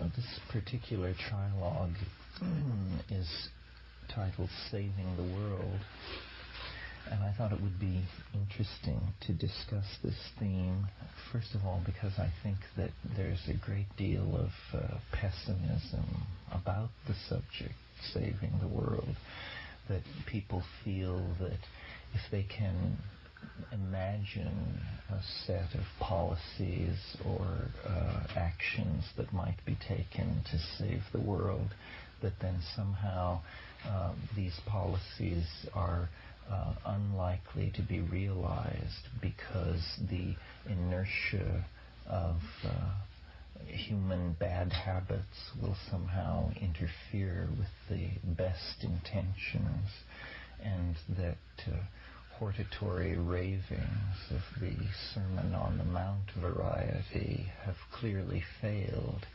Uh, this particular trilogue is titled Saving the World. And I thought it would be interesting to discuss this theme, first of all, because I think that there's a great deal of uh, pessimism about the subject, saving the world, that people feel that if they can imagine a set of policies or uh, actions that might be taken to save the world, that then somehow uh, these policies are uh, unlikely to be realized because the inertia of uh, human bad habits will somehow interfere with the best intentions and that uh, hortatory ravings of the Sermon on the Mount variety have clearly failed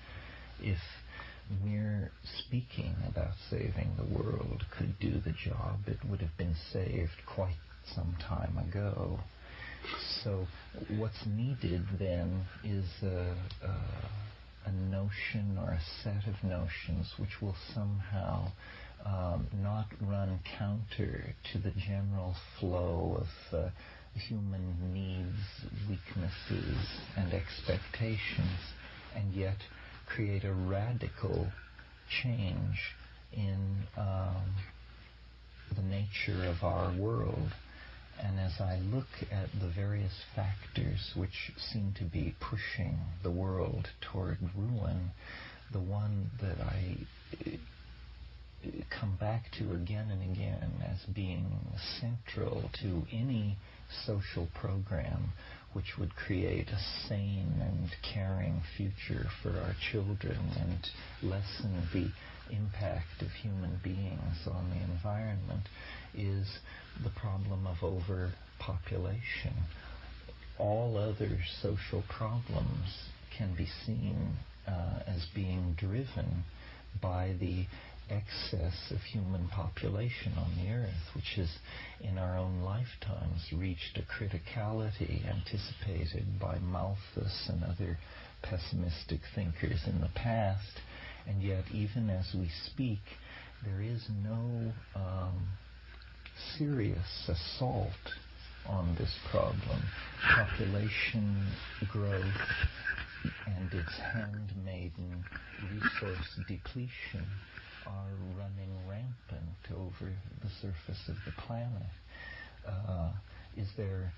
if mere speaking about saving the world could do the job, it would have been saved quite some time ago. So, what's needed then is a, a, a notion or a set of notions which will somehow um, not run counter to the general flow of uh, human needs, weaknesses, and expectations, and yet create a radical change in um, the nature of our world. And as I look at the various factors which seem to be pushing the world toward ruin, the one that I come back to again and again as being central to any social program which would create a sane and caring future for our children and lessen the impact of human beings on the environment is the problem of overpopulation. All other social problems can be seen uh, as being driven by the excess of human population on the earth, which has in our own lifetimes reached a criticality anticipated by Malthus and other pessimistic thinkers in the past. And yet, even as we speak, there is no um, serious assault on this problem. Population growth and its handmaiden resource depletion are running rampant over the surface of the planet. Uh, is there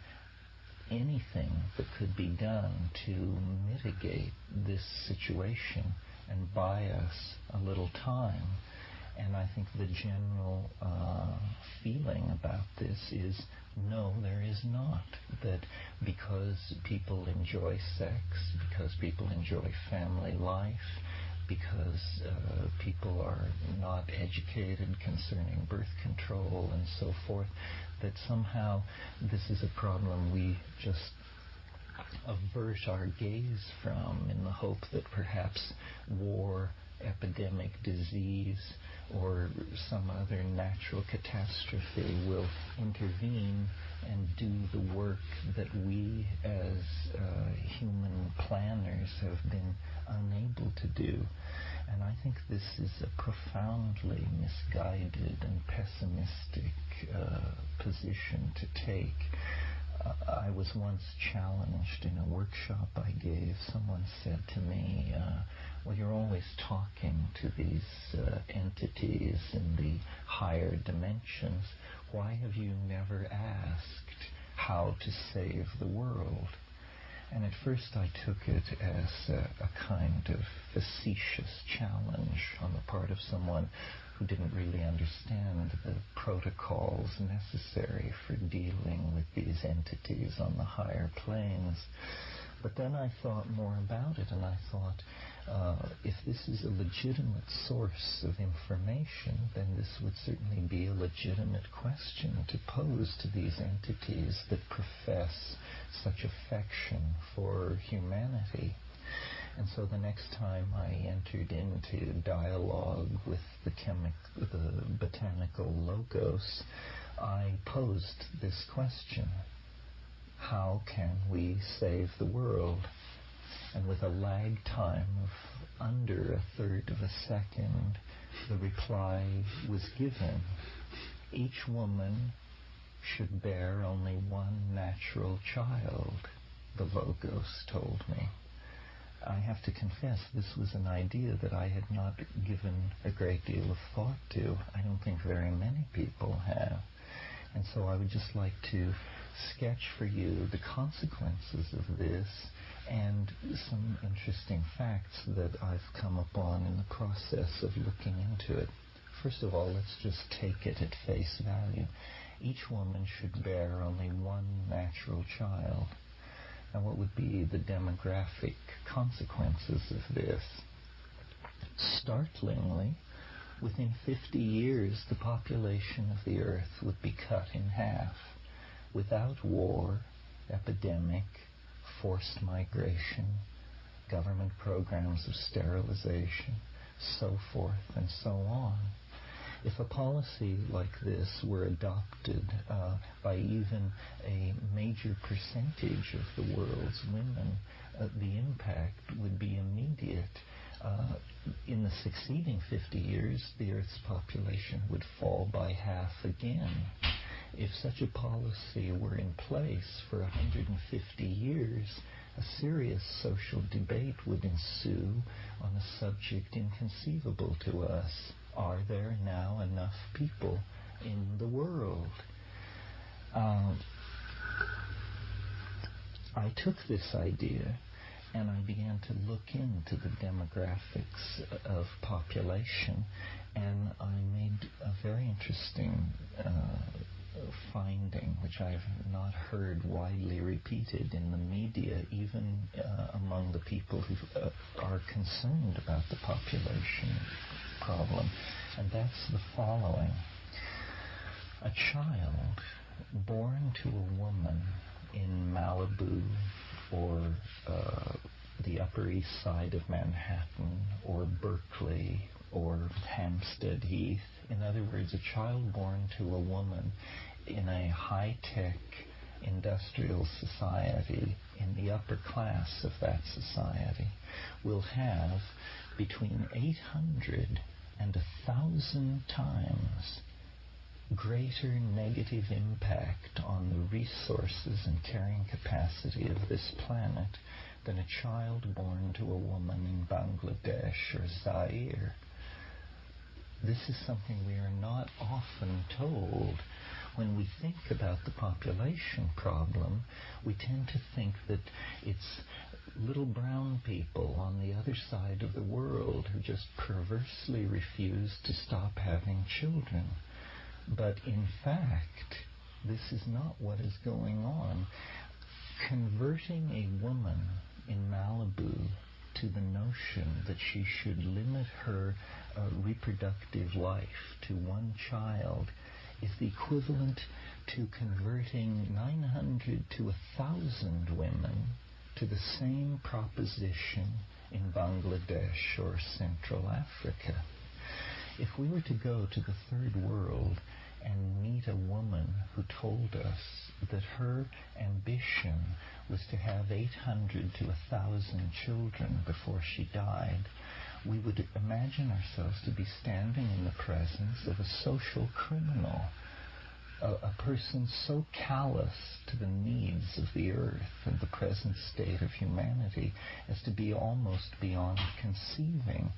anything that could be done to mitigate this situation and buy us a little time? And I think the general uh, feeling about this is no, there is not. That because people enjoy sex, because people enjoy family life, because uh, people are not educated concerning birth control and so forth, that somehow this is a problem we just avert our gaze from in the hope that perhaps war, epidemic, disease, or some other natural catastrophe will intervene and do the work that we as uh, human planners have been unable to do. And I think this is a profoundly misguided and pessimistic uh, position to take. Uh, I was once challenged in a workshop I gave. Someone said to me, uh, well, you're always talking to these uh, entities in the higher dimensions. Why have you never asked how to save the world? And at first I took it as a, a, kind of facetious challenge on the part of someone who didn't really understand the protocols necessary for dealing with these entities on the higher planes. But then I thought more about it and I thought, uh, if this is a legitimate source of information, then this would certainly be a legitimate question to pose to these entities that profess such affection for humanity. And so the next time I entered into dialogue with the, the botanical logos, I posed this question How can we save the world? And with a lag time of under a third of a second, the reply was given. Each woman should bear only one natural child, the Logos told me. I have to confess this was an idea that I had not given a great deal of thought to. I don't think very many people have. And so I would just like to sketch for you the consequences of this and some interesting facts that I've come upon in the process of looking into it. First of all, let's just take it at face value. Each woman should bear only one natural child. Now, what would be the demographic consequences of this? Startlingly, within 50 years, the population of the earth would be cut in half without war, epidemic, forced migration, government programs of sterilization, so forth and so on. If a policy like this were adopted uh, by even a major percentage of the world's women, uh, the impact would be immediate. Uh, in the succeeding 50 years, the Earth's population would fall by half again if such a policy were in place for 150 years, a serious social debate would ensue on a subject inconceivable to us. Are there now enough people in the world? Um, I took this idea and I began to look into the demographics of population, and I made a very interesting uh, finding, which I've not heard widely repeated in the media, even uh, among the people who uh, are concerned about the population problem, and that's the following. A child born to a woman in Malibu or uh, the Upper East Side of Manhattan or Berkeley or Hampstead Heath. In other words, a child born to a woman in a high-tech industrial society, in the upper class of that society, will have between 800 and 1,000 times greater negative impact on the resources and carrying capacity of this planet than a child born to a woman in Bangladesh or Zaire. This is something we are not often told when we think about the population problem, we tend to think that it's little brown people on the other side of the world who just perversely refuse to stop having children. But in fact, this is not what is going on. Converting a woman in Malibu to the notion that she should limit her uh, reproductive life to one child is the equivalent to converting 900 to 1,000 women to the same proposition in Bangladesh or Central Africa. If we were to go to the third world and meet a woman who told us that her ambition was to have 800 to 1,000 children before she died, we would imagine ourselves to be standing in the presence of a social criminal, a, a, person so callous to the needs of the earth and the present state of humanity as to be almost beyond conceiving.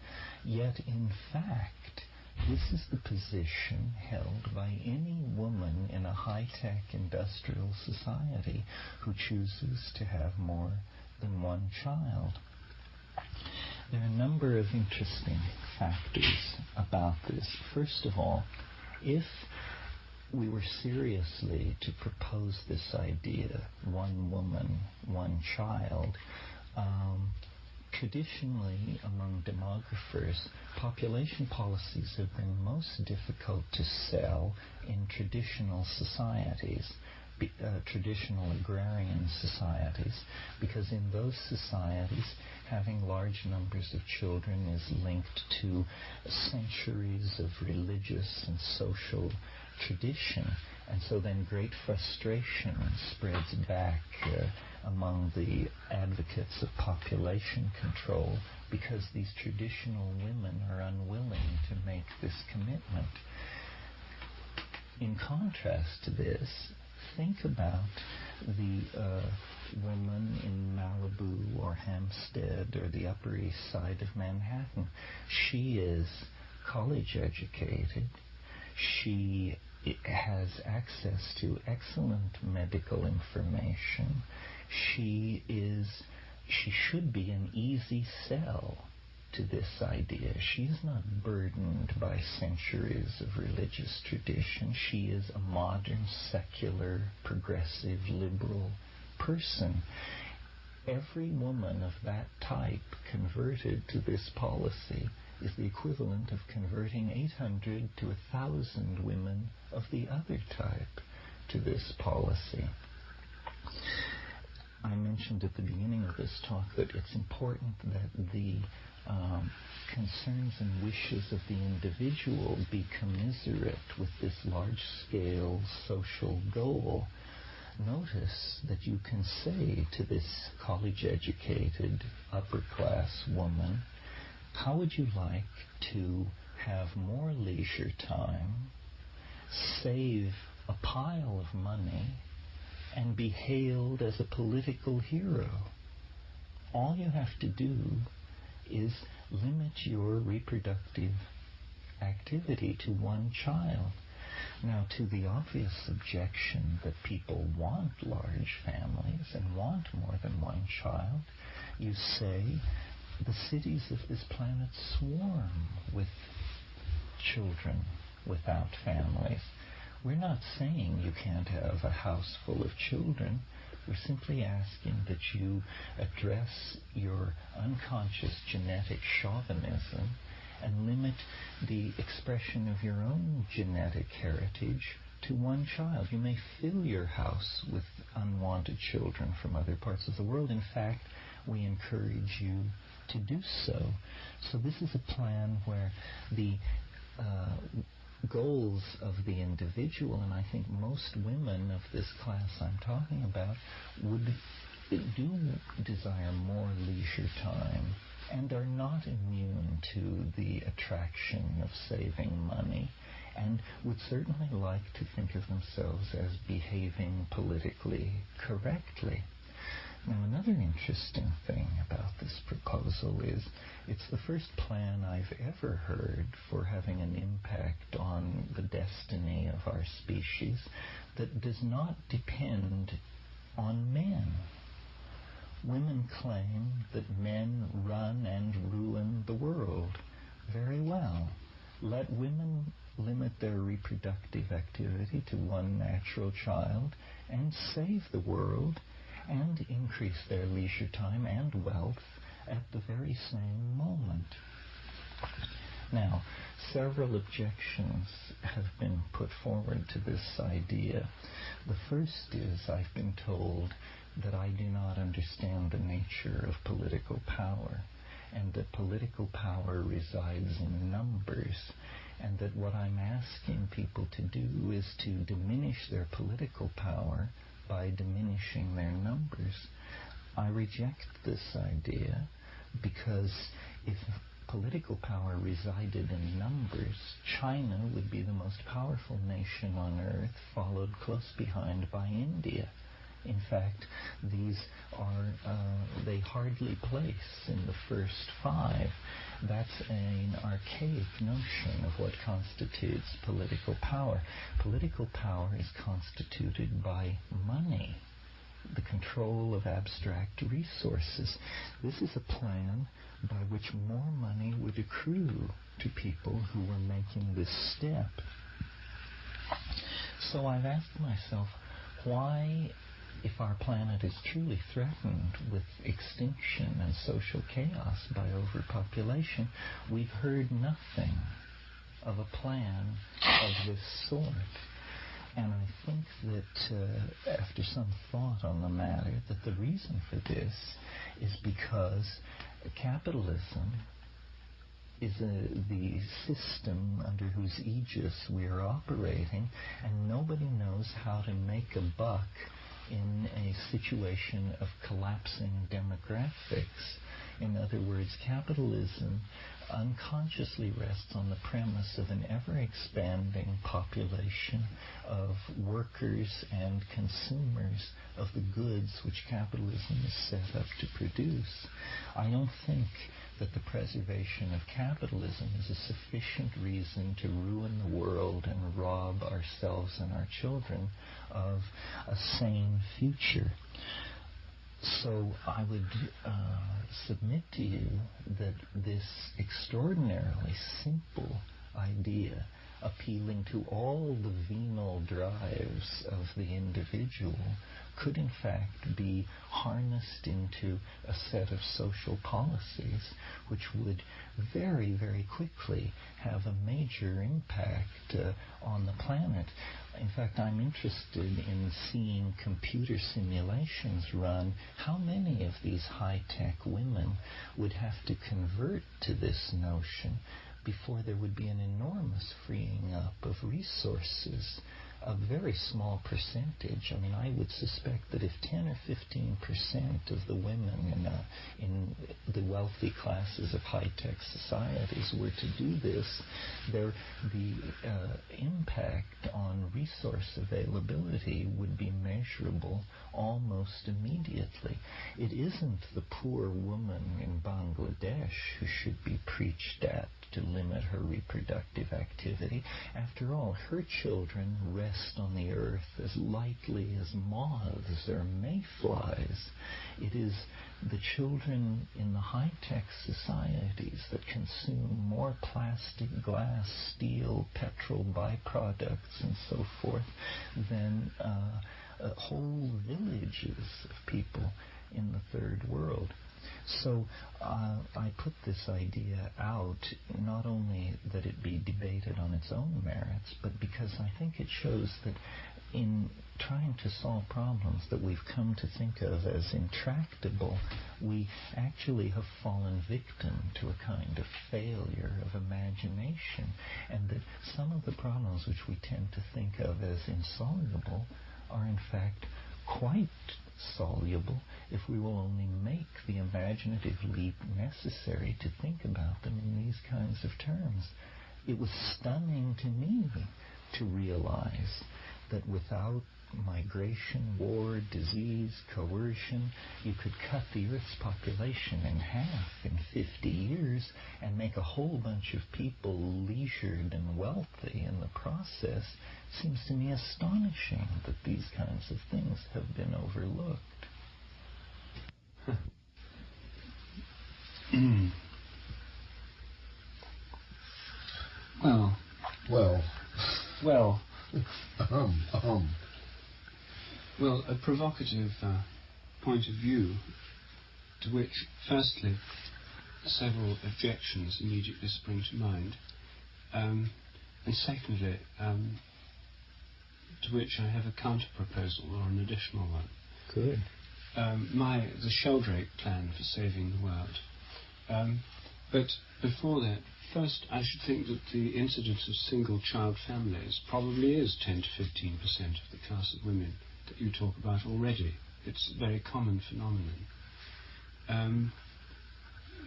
Yet, in fact, this is the position held by any woman in a high tech industrial society who chooses to have more than one child. There are a number of interesting factors about this. First of all, if we were seriously to propose this idea, one woman, one child, um, traditionally among demographers, population policies have been most difficult to sell in traditional societies uh, traditional agrarian societies, because in those societies, having large numbers of children is linked to centuries of religious and social tradition. And so then great frustration spreads back uh, among the advocates of population control because these traditional women are unwilling to make this commitment. In contrast to this, think about the uh, woman in Malibu or Hampstead or the Upper East Side of Manhattan. She is college educated. She has access to excellent medical information. She is she should be an easy sell to this idea. She's not burdened by centuries of religious tradition. She is a modern, secular, progressive, liberal person. Every woman of that type converted to this policy is the equivalent of converting 800 to 1,000 women of the other type to this policy. I mentioned at the beginning of this talk that it's important that the um, concerns and wishes of the individual be commiserate with this large scale social goal. Notice that you can say to this college educated upper class woman, how would you like to have more leisure time, save a pile of money, and be hailed as a political hero? All you have to do is limit your reproductive activity to one child. Now, to the obvious objection that people want large families and want more than one child, you say the cities of this planet swarm with children without families. We're not saying you can't have a house full of children. We're simply asking that you address your unconscious genetic chauvinism and limit the expression of your own genetic heritage to one child. You may fill your house with unwanted children from other parts of the world. In fact, we encourage you to do so. So this is a plan where the uh, goals of the individual, and I think most women of this class I'm talking about would do desire more leisure time and are not immune to the attraction of saving money and would certainly like to think of themselves as behaving politically correctly. Now, another interesting thing about this proposal is it's the first plan I've ever heard for having an impact on the destiny of our species that does not depend on men. Women claim that men run and ruin the world. Very well. Let women limit their reproductive activity to one natural child and save the world and increase their leisure time and wealth at the very same moment. Now, several objections have been put forward to this idea. The first is I've been told that I do not understand the nature of political power and that political power resides in numbers and that what I'm asking people to do is to diminish their political power by diminishing their numbers. I reject this idea because if political power resided in numbers, China would be the most powerful nation on earth, followed close behind by India. In fact, these are, uh, they hardly place in the first five. That's an archaic notion of what constitutes political power. Political power is constituted by money, the control of abstract resources. This is a plan by which more money would accrue to people who were making this step. So I've asked myself, why if our planet is truly threatened with extinction and social chaos by overpopulation, we've heard nothing of a plan of this sort. And I think that uh, after some thought on the matter, that the reason for this is because capitalism is a, the system under whose aegis we are operating, and nobody knows how to make a buck in a situation of collapsing demographics. In other words, capitalism unconsciously rests on the premise of an ever expanding population of workers and consumers of the goods which capitalism is set up to produce. I don't think that the preservation of capitalism is a sufficient reason to ruin the world and rob ourselves and our children of a sane future. So I would uh, submit to you that this extraordinarily simple idea appealing to all the venal drives of the individual could in fact be harnessed into a set of social policies which would very, very quickly have a major impact uh, on the planet. In fact, I'm interested in seeing computer simulations run. How many of these high tech women would have to convert to this notion before there would be an enormous freeing up of resources? a very small percentage. I mean, I would suspect that if 10 or 15 percent of the women in, uh, in the wealthy classes of high-tech societies were to do this, there, the uh, impact on resource availability would be measurable almost immediately. It isn't the poor woman in Bangladesh who should be preached at to limit her reproductive activity. After all, her children rest on the earth as lightly as moths or mayflies. It is the children in the high-tech societies that consume more plastic, glass, steel, petrol byproducts, and so forth than uh, uh, whole villages of people in the third world. So uh, I put this idea out not only that it be debated on its own merits, but because I think it shows that in trying to solve problems that we've come to think of as intractable, we actually have fallen victim to a kind of failure of imagination, and that some of the problems which we tend to think of as insoluble are in fact quite soluble if we will only make the imaginative leap necessary to think about them in these kinds of terms. It was stunning to me to realize that without migration, war, disease, coercion, you could cut the Earth's population in half in 50 years and make a whole bunch of people leisured and wealthy in the process. Seems to me astonishing that these kinds of things have been overlooked. well, well, well, um, um. Well, a provocative uh, point of view to which, firstly, several objections immediately spring to mind, um, and secondly, um, to which I have a counter proposal or an additional one. Good. Um, my the Sheldrake plan for saving the world. Um, but before that, first I should think that the incidence of single child families probably is 10 to 15 percent of the class of women that you talk about already. It's a very common phenomenon. Um,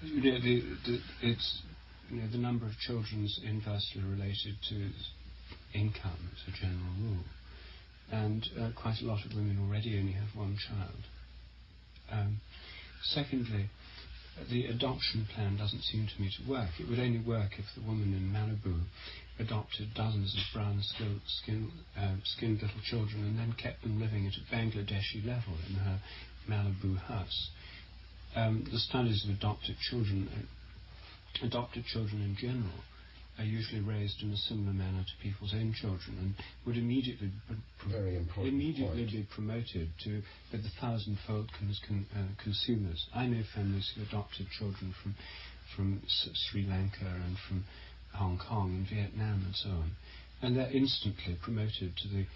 you know, the, the, it's you know, the number of children is inversely related to income as a general rule, and uh, quite a lot of women already only have one child. Um, secondly, the adoption plan doesn't seem to me to work. It would only work if the woman in Malibu adopted dozens of brown skin, skin, uh, skinned little children and then kept them living at a Bangladeshi level in her Malibu house. Um, the studies of adopted children, uh, adopted children in general, are usually raised in a similar manner to people's own children and would immediately very important immediately point. be promoted to the thousandfold con- uh, consumers. I know families who adopted children from from S- Sri Lanka and from Hong Kong and Vietnam and so on, and they're instantly promoted to the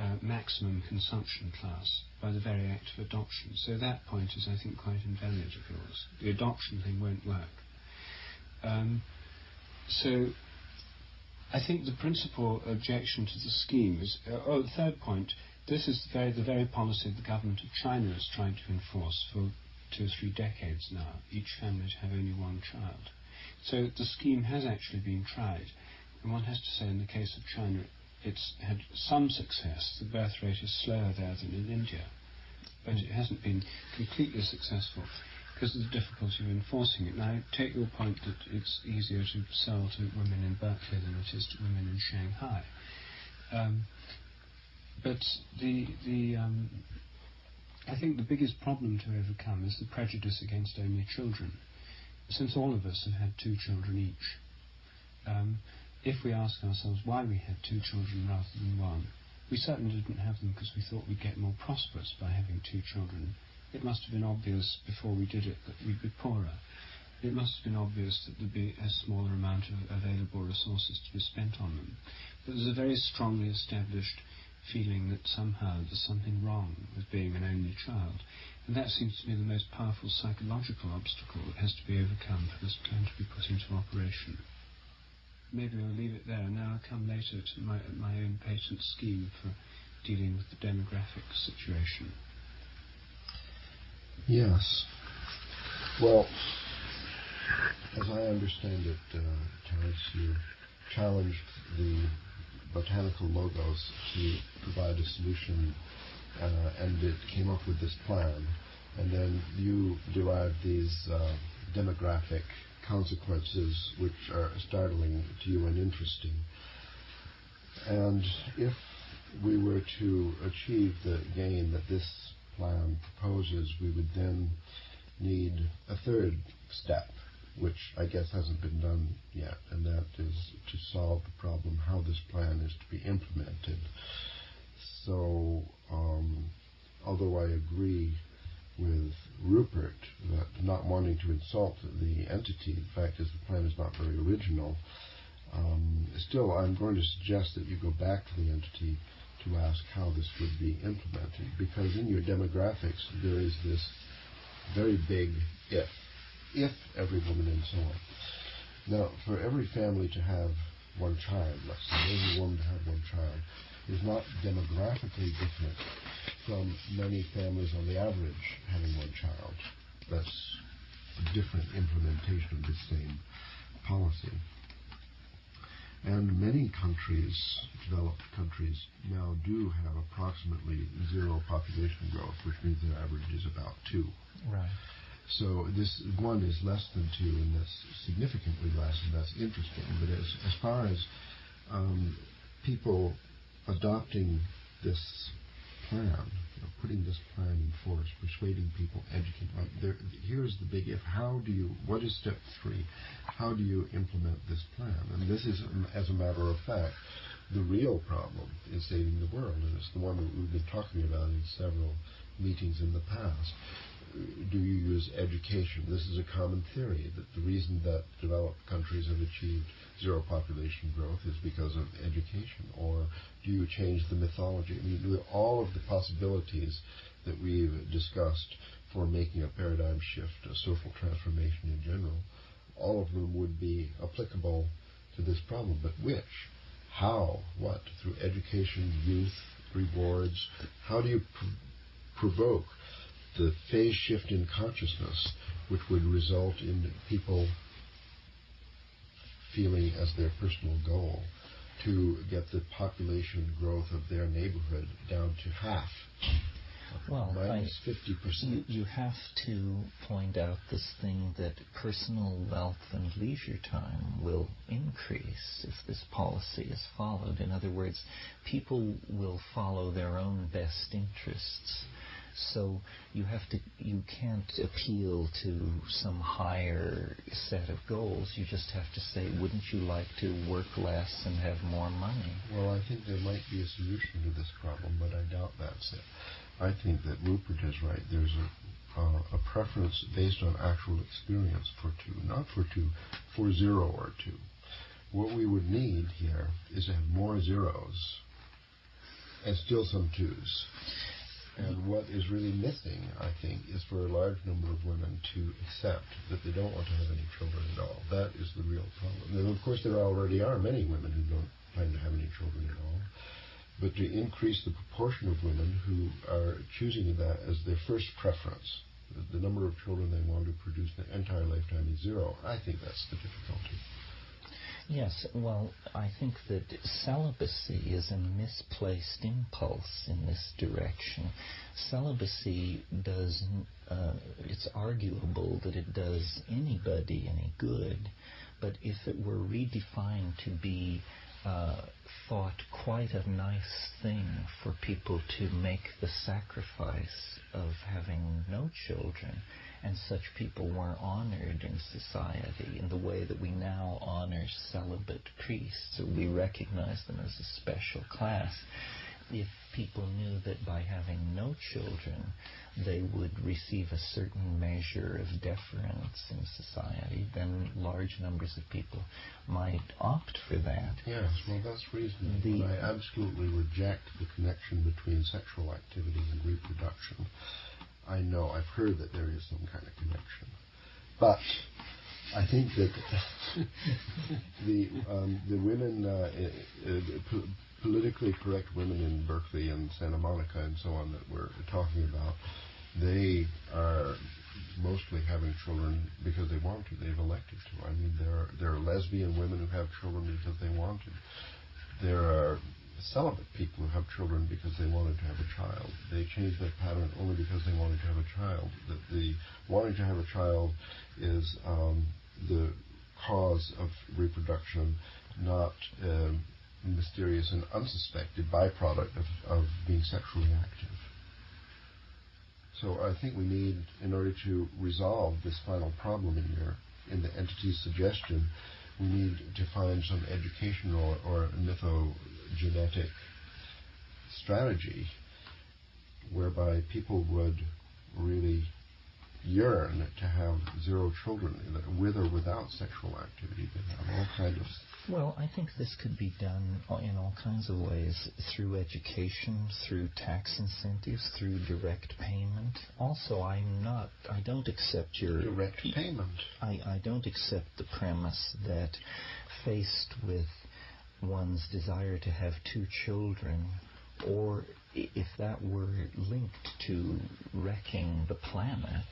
uh, maximum consumption class by the very act of adoption. So that point is, I think, quite invalid of yours. The adoption thing won't work. Um, so I think the principal objection to the scheme is, uh, oh, the third point, this is the very, the very policy the government of China is trying to enforce for two or three decades now, each family to have only one child. So the scheme has actually been tried. And one has to say, in the case of China, it's had some success. The birth rate is slower there than in India. But it hasn't been completely successful because of the difficulty of enforcing it. Now, I take your point that it's easier to sell to women in Berkeley than it is to women in Shanghai. Um, but the the um, I think the biggest problem to overcome is the prejudice against only children. Since all of us have had two children each, um, if we ask ourselves why we had two children rather than one, we certainly didn't have them because we thought we'd get more prosperous by having two children. It must have been obvious before we did it that we'd be poorer. It must have been obvious that there'd be a smaller amount of available resources to be spent on them. But there's a very strongly established feeling that somehow there's something wrong with being an only child. And that seems to be the most powerful psychological obstacle that has to be overcome for this plan to be put into operation maybe I'll leave it there. Now I'll come later to my, my own patent scheme for dealing with the demographic situation. Yes. Well, as I understand it, uh, Terence, you challenged the botanical logos to provide a solution, and it came up with this plan. And then you derived these uh, demographic consequences which are startling to you and interesting. And if we were to achieve the gain that this plan proposes, we would then need a third step, which I guess hasn't been done yet, and that is to solve the problem how this plan is to be implemented. So, um, although I agree with Rupert that not wanting to insult the entity, the fact is the plan is not very original. Um, still, I'm going to suggest that you go back to the entity to ask how this would be implemented, because in your demographics there is this very big if, if every woman and so on. Now, for every family to have one child, let's say every woman to have one child, is not demographically different from many families on the average having one child. That's a different implementation of the same policy. And many countries, developed countries, now do have approximately zero population growth, which means their average is about two. Right. So this one is less than two, and that's significantly less, and that's interesting. But as, as far as um, people adopting this plan, you know, putting this plan in force, persuading people, educating. Like there, here's the big if. How do you? What is step three? How do you implement this plan? And this is, as a matter of fact, the real problem in saving the world, and it's the one that we've been talking about in several meetings in the past do you use education? This is a common theory that the reason that developed countries have achieved zero population growth is because of education. Or do you change the mythology? I mean, all of the possibilities that we've discussed for making a paradigm shift, a social transformation in general, all of them would be applicable to this problem. But which? How? What? Through education, youth, rewards? How do you pr- provoke the phase shift in consciousness, which would result in people feeling as their personal goal to get the population growth of their neighborhood down to half. Well, minus fifty percent. You, you have to point out this thing that personal wealth and leisure time will increase if this policy is followed. In other words, people will follow their own best interests so you have to, you can't appeal to some higher set of goals. You just have to say, wouldn't you like to work less and have more money? Well, I think there might be a solution to this problem, but I doubt that's it. I think that Rupert is right. There's a, uh, a preference based on actual experience for two, not for two, for zero or two. What we would need here is to have more zeros and still some twos. And what is really missing, I think, is for a large number of women to accept that they don't want to have any children at all. That is the real problem. And of course, there already are many women who don't plan to have any children at all. But to increase the proportion of women who are choosing that as their first preference, the number of children they want to produce in their entire lifetime is zero, I think that's the difficulty. Yes, well, I think that celibacy is a misplaced impulse in this direction. Celibacy does, uh, it's arguable that it does anybody any good, but if it were redefined to be uh, thought quite a nice thing for people to make the sacrifice of having no children, and such people were honored in society in the way that we now honor celibate priests. We recognize them as a special class. If people knew that by having no children, they would receive a certain measure of deference in society, then large numbers of people might opt for that. Yes, well, that's reasonable. The, I absolutely reject the connection between sexual activity and reproduction. I know, I've heard that there is some kind of connection. But I think that the um, the women, uh, uh, politically correct women in Berkeley and Santa Monica and so on that we're talking about, they are mostly having children because they want to. They've elected to. I mean, there are, there are lesbian women who have children because they want to. There are celibate people who have children because they wanted to have a child. They changed their pattern only because they wanted to have a child. The, the wanting to have a child is um, the cause of reproduction, not a mysterious and unsuspected byproduct of, of being sexually active. So I think we need, in order to resolve this final problem in your in the entity's suggestion, we need to find some educational or mythogenetic strategy whereby people would really yearn to have zero children with or without sexual activity. They have all kinds of well, I think this could be done in all kinds of ways through education, through tax incentives, through direct payment. Also, I'm not, I don't accept your. Direct payment. I, I don't accept the premise that faced with one's desire to have two children, or if that were linked to wrecking the planet,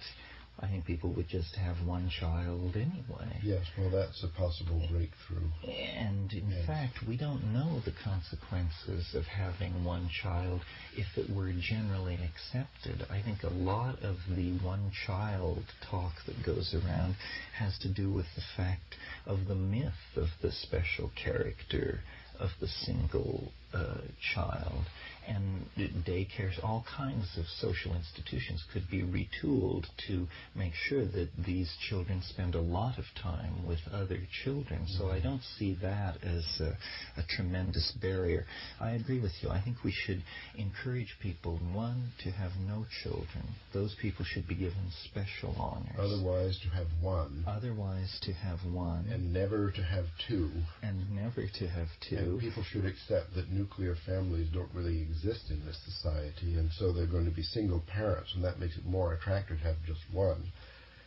I think people would just have one child anyway. Yes, well, that's a possible breakthrough. And in yes. fact, we don't know the consequences of having one child if it were generally accepted. I think a lot of the one child talk that goes around has to do with the fact of the myth of the special character of the single uh, child and daycares, all kinds of social institutions could be retooled to make sure that these children spend a lot of time with other children. So I don't see that as a, a tremendous barrier. I agree with you. I think we should encourage people, one, to have no children. Those people should be given special honors. Otherwise, to have one. Otherwise, to have one. And never to have two. And never to have two. And people should accept that nuclear families don't really exist exist in this society, and so they're going to be single parents, and that makes it more attractive to have just one.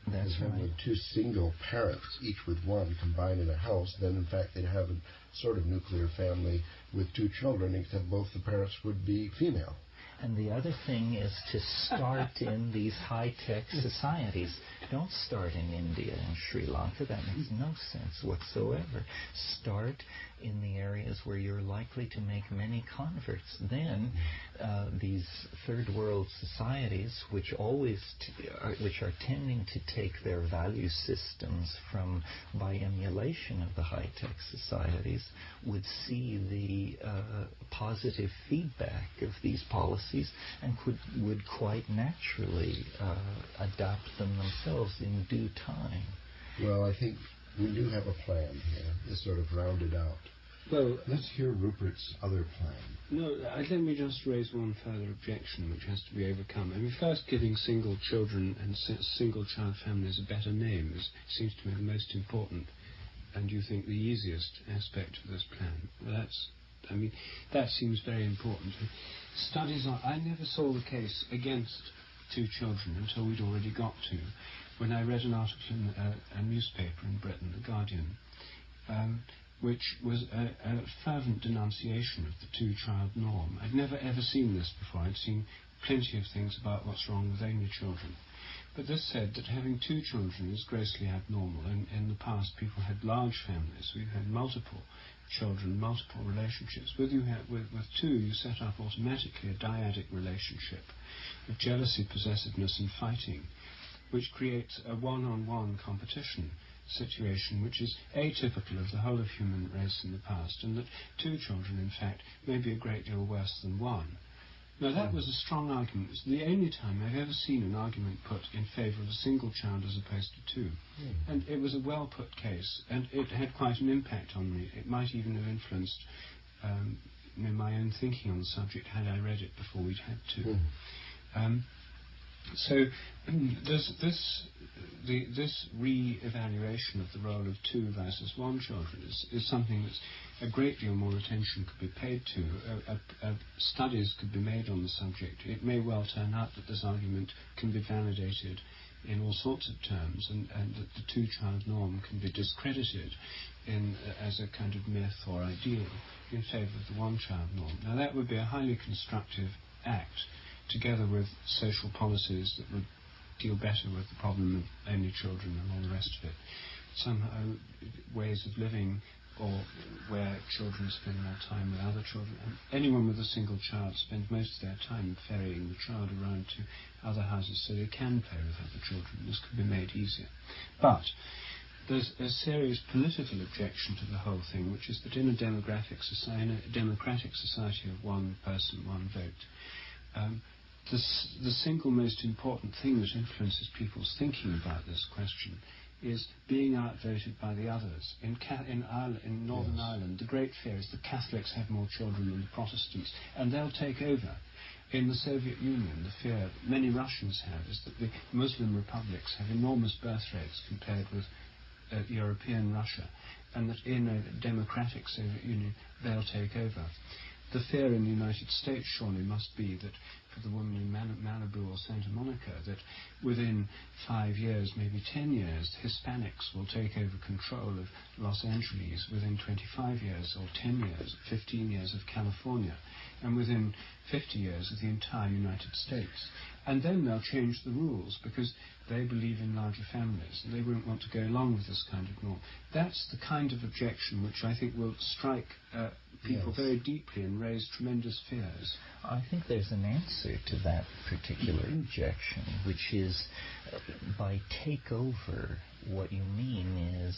That's right. With two single parents, each with one, combined in a house, then in fact they'd have a sort of nuclear family with two children, except both the parents would be female. And the other thing is to start in these high-tech societies. Don't start in India and Sri Lanka. That makes no sense whatsoever. Start in the areas where you're likely to make many converts. Then, uh, these third world societies, which always t- are, which are tending to take their value systems from by emulation of the high tech societies, would see the uh, positive feedback of these policies and could would quite naturally uh, adopt them themselves in due time. Well, I think we do have a plan here. It's sort of rounded out. Well, let's hear Rupert's other plan. No, let me just raise one further objection which has to be overcome. I mean, first, giving single children and single child families a better name is, seems to me the most important and you think the easiest aspect of this plan. Well, that's, I mean, that seems very important. Studies on, I never saw the case against two children until we'd already got to. when I read an article in a, a newspaper in Britain, The Guardian, um, which was a, a, fervent denunciation of the two-child norm. I'd never ever seen this before. I'd seen plenty of things about what's wrong with only children. But this said that having two children is grossly abnormal. In, in the past, people had large families. We've had multiple children, multiple relationships. With, you with, with two, you set up automatically a dyadic relationship of jealousy, possessiveness, and fighting, which creates a one-on-one competition situation which is atypical of the whole of human race in the past, and that two children, in fact, may be a great deal worse than one. Now, that was a strong argument. It's the only time I've ever seen an argument put in favour of a single child as opposed to two. Mm. And it was a well put case, and it had quite an impact on me. It might even have influenced um, you know, my own thinking on the subject had I read it before we'd had to. Mm. Um, so this, this, the, this re-evaluation of the role of two versus one children is, is something that's a great deal more attention could be paid to. Studies could be made on the subject. It may well turn out that this argument can be validated in all sorts of terms, and, and that the two-child norm can be discredited in, as a kind of myth or ideal in favour of the one-child norm. Now that would be a highly constructive act together with social policies that would deal better with the problem of only children and all the rest of it. Somehow, ways of living or where children spend more time with other children. And anyone with a single child spends most of their time ferrying the child around to other houses so they can play with other children. This could be made easier. But there's a serious political objection to the whole thing, which is that in a society, a democratic society of one person, one vote, um, the, the single most important thing that influences people's thinking about this question is being outvoted by the others. In, Ca- in, Ireland, in Northern yes. Ireland, the great fear is the Catholics have more children than the Protestants, and they'll take over. In the Soviet Union, the fear many Russians have is that the Muslim republics have enormous birth rates compared with uh, European Russia, and that in a democratic Soviet Union, they'll take over. The fear in the United States surely must be that for the woman in Malibu or Santa Monica that within five years, maybe ten years, Hispanics will take over control of Los Angeles within 25 years or 10 years, 15 years of California, and within 50 years of the entire United States. And then they'll change the rules because they believe in larger families and they won't want to go along with this kind of norm. That's the kind of objection which I think will strike uh, people yes. very deeply and raise tremendous fears. I think there's an answer to that particular objection, which is uh, by take over, what you mean is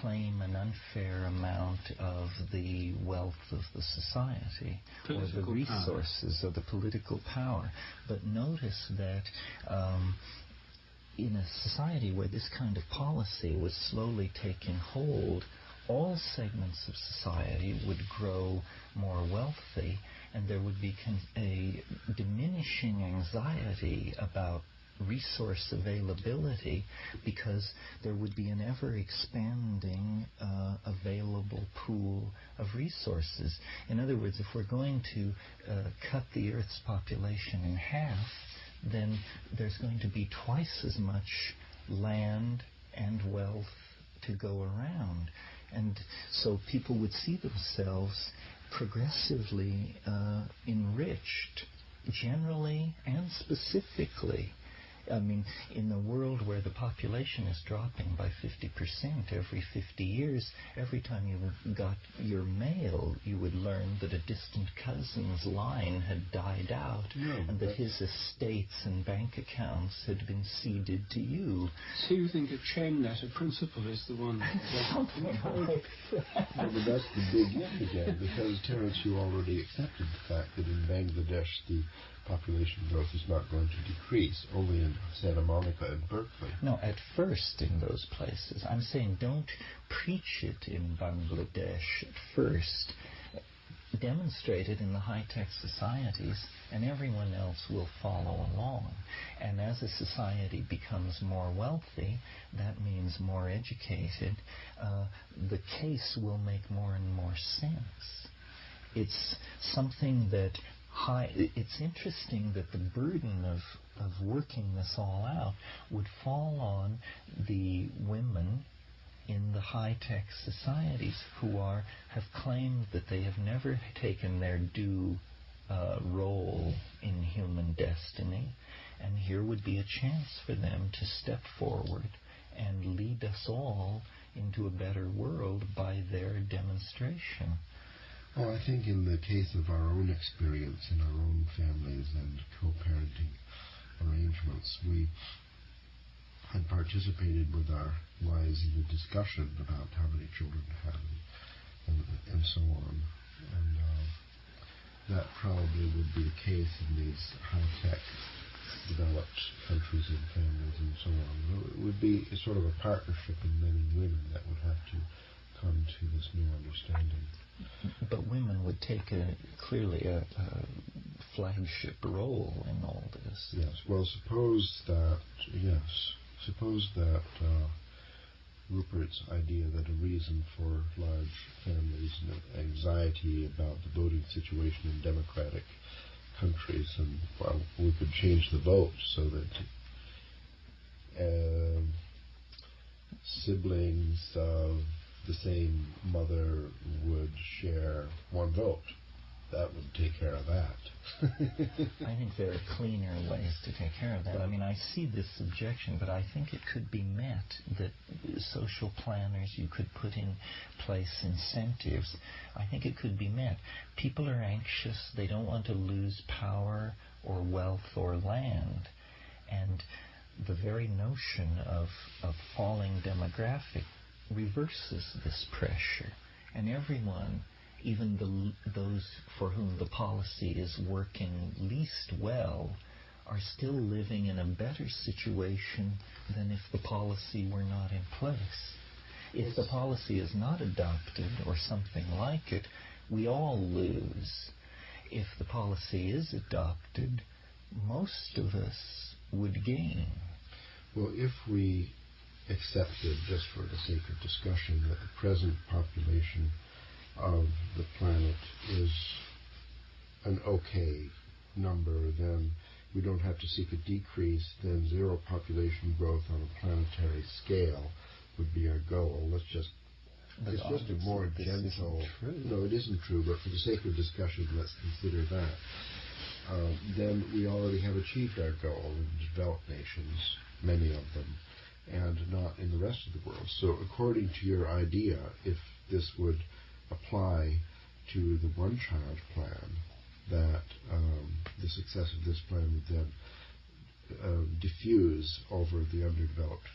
claim an unfair amount of the wealth of the society political or the resources power. of the political power. But notice that um, in a society where this kind of policy was slowly taking hold, all segments of society would grow more wealthy and there would be a diminishing anxiety about resource availability because there would be an ever expanding uh, available pool of resources. In other words, if we're going to uh, cut the Earth's population in half, then there's going to be twice as much land and wealth to go around. And so people would see themselves progressively uh, enriched, generally and specifically I mean, in the world where the population is dropping by 50% every 50 years, every time you got your mail, you would learn that a distant cousin's line had died out no, and that his estates and bank accounts had been ceded to you. So you think a chain letter principle is the one Something like that. but that's the big if again, because Terence, you already accepted the fact that in Bangladesh the population growth is not going to decrease, only in Santa Monica and Berkeley. No, at first in those places. I'm saying don't preach it in Bangladesh at first. Demonstrate it in the high-tech societies, and everyone else will follow along. And as a society becomes more wealthy, that means more educated, uh, the case will make more and more sense. It's something that high. It's interesting that the burden of of working this all out would fall on the women in the high-tech societies who are have claimed that they have never taken their due uh, role in human destiny, and here would be a chance for them to step forward and lead us all into a better world by their demonstration. Well, I think in the case of our own experience in our own families and co-parenting arrangements, we had participated with our wives in a discussion about how many children to have and, and, so on. And uh, that probably would be the case in these high-tech developed countries and families and so on. It would be sort of a partnership in men and women that would have to come to this new understanding. But women would take a clearly a, a flagship role in all this. Yes. Well, suppose that yes, suppose that uh, Rupert's idea that a reason for large families and anxiety about the voting situation in democratic countries, and well, we could change the vote so that uh, siblings of the same mother would share one vote that would take care of that. I think there are cleaner ways to take care of that. I mean, I see this objection, but I think it could be met that social planners, you could put in place incentives. I think it could be met. People are anxious, they don't want to lose power or wealth or land. And the very notion of, of falling demographic reverses this pressure. And everyone even the, those for whom the policy is working least well are still living in a better situation than if the policy were not in place. If the policy is not adopted or something like it, we all lose. If the policy is adopted, most of us would gain. Well, if we accepted, just for the sake of discussion, that the present population of the planet is an okay number, then we don't have to seek a decrease, then zero population growth on a planetary scale would be our goal. Let's just but it's just a more gentle. No, it isn't true. But for the sake of discussion, let's consider that. Uh, then we already have achieved our goal in developed nations, many of them, and not in the rest of the world. So, according to your idea, if this would apply to the one child plan, that um, the success of this plan would then uh, diffuse over the underdeveloped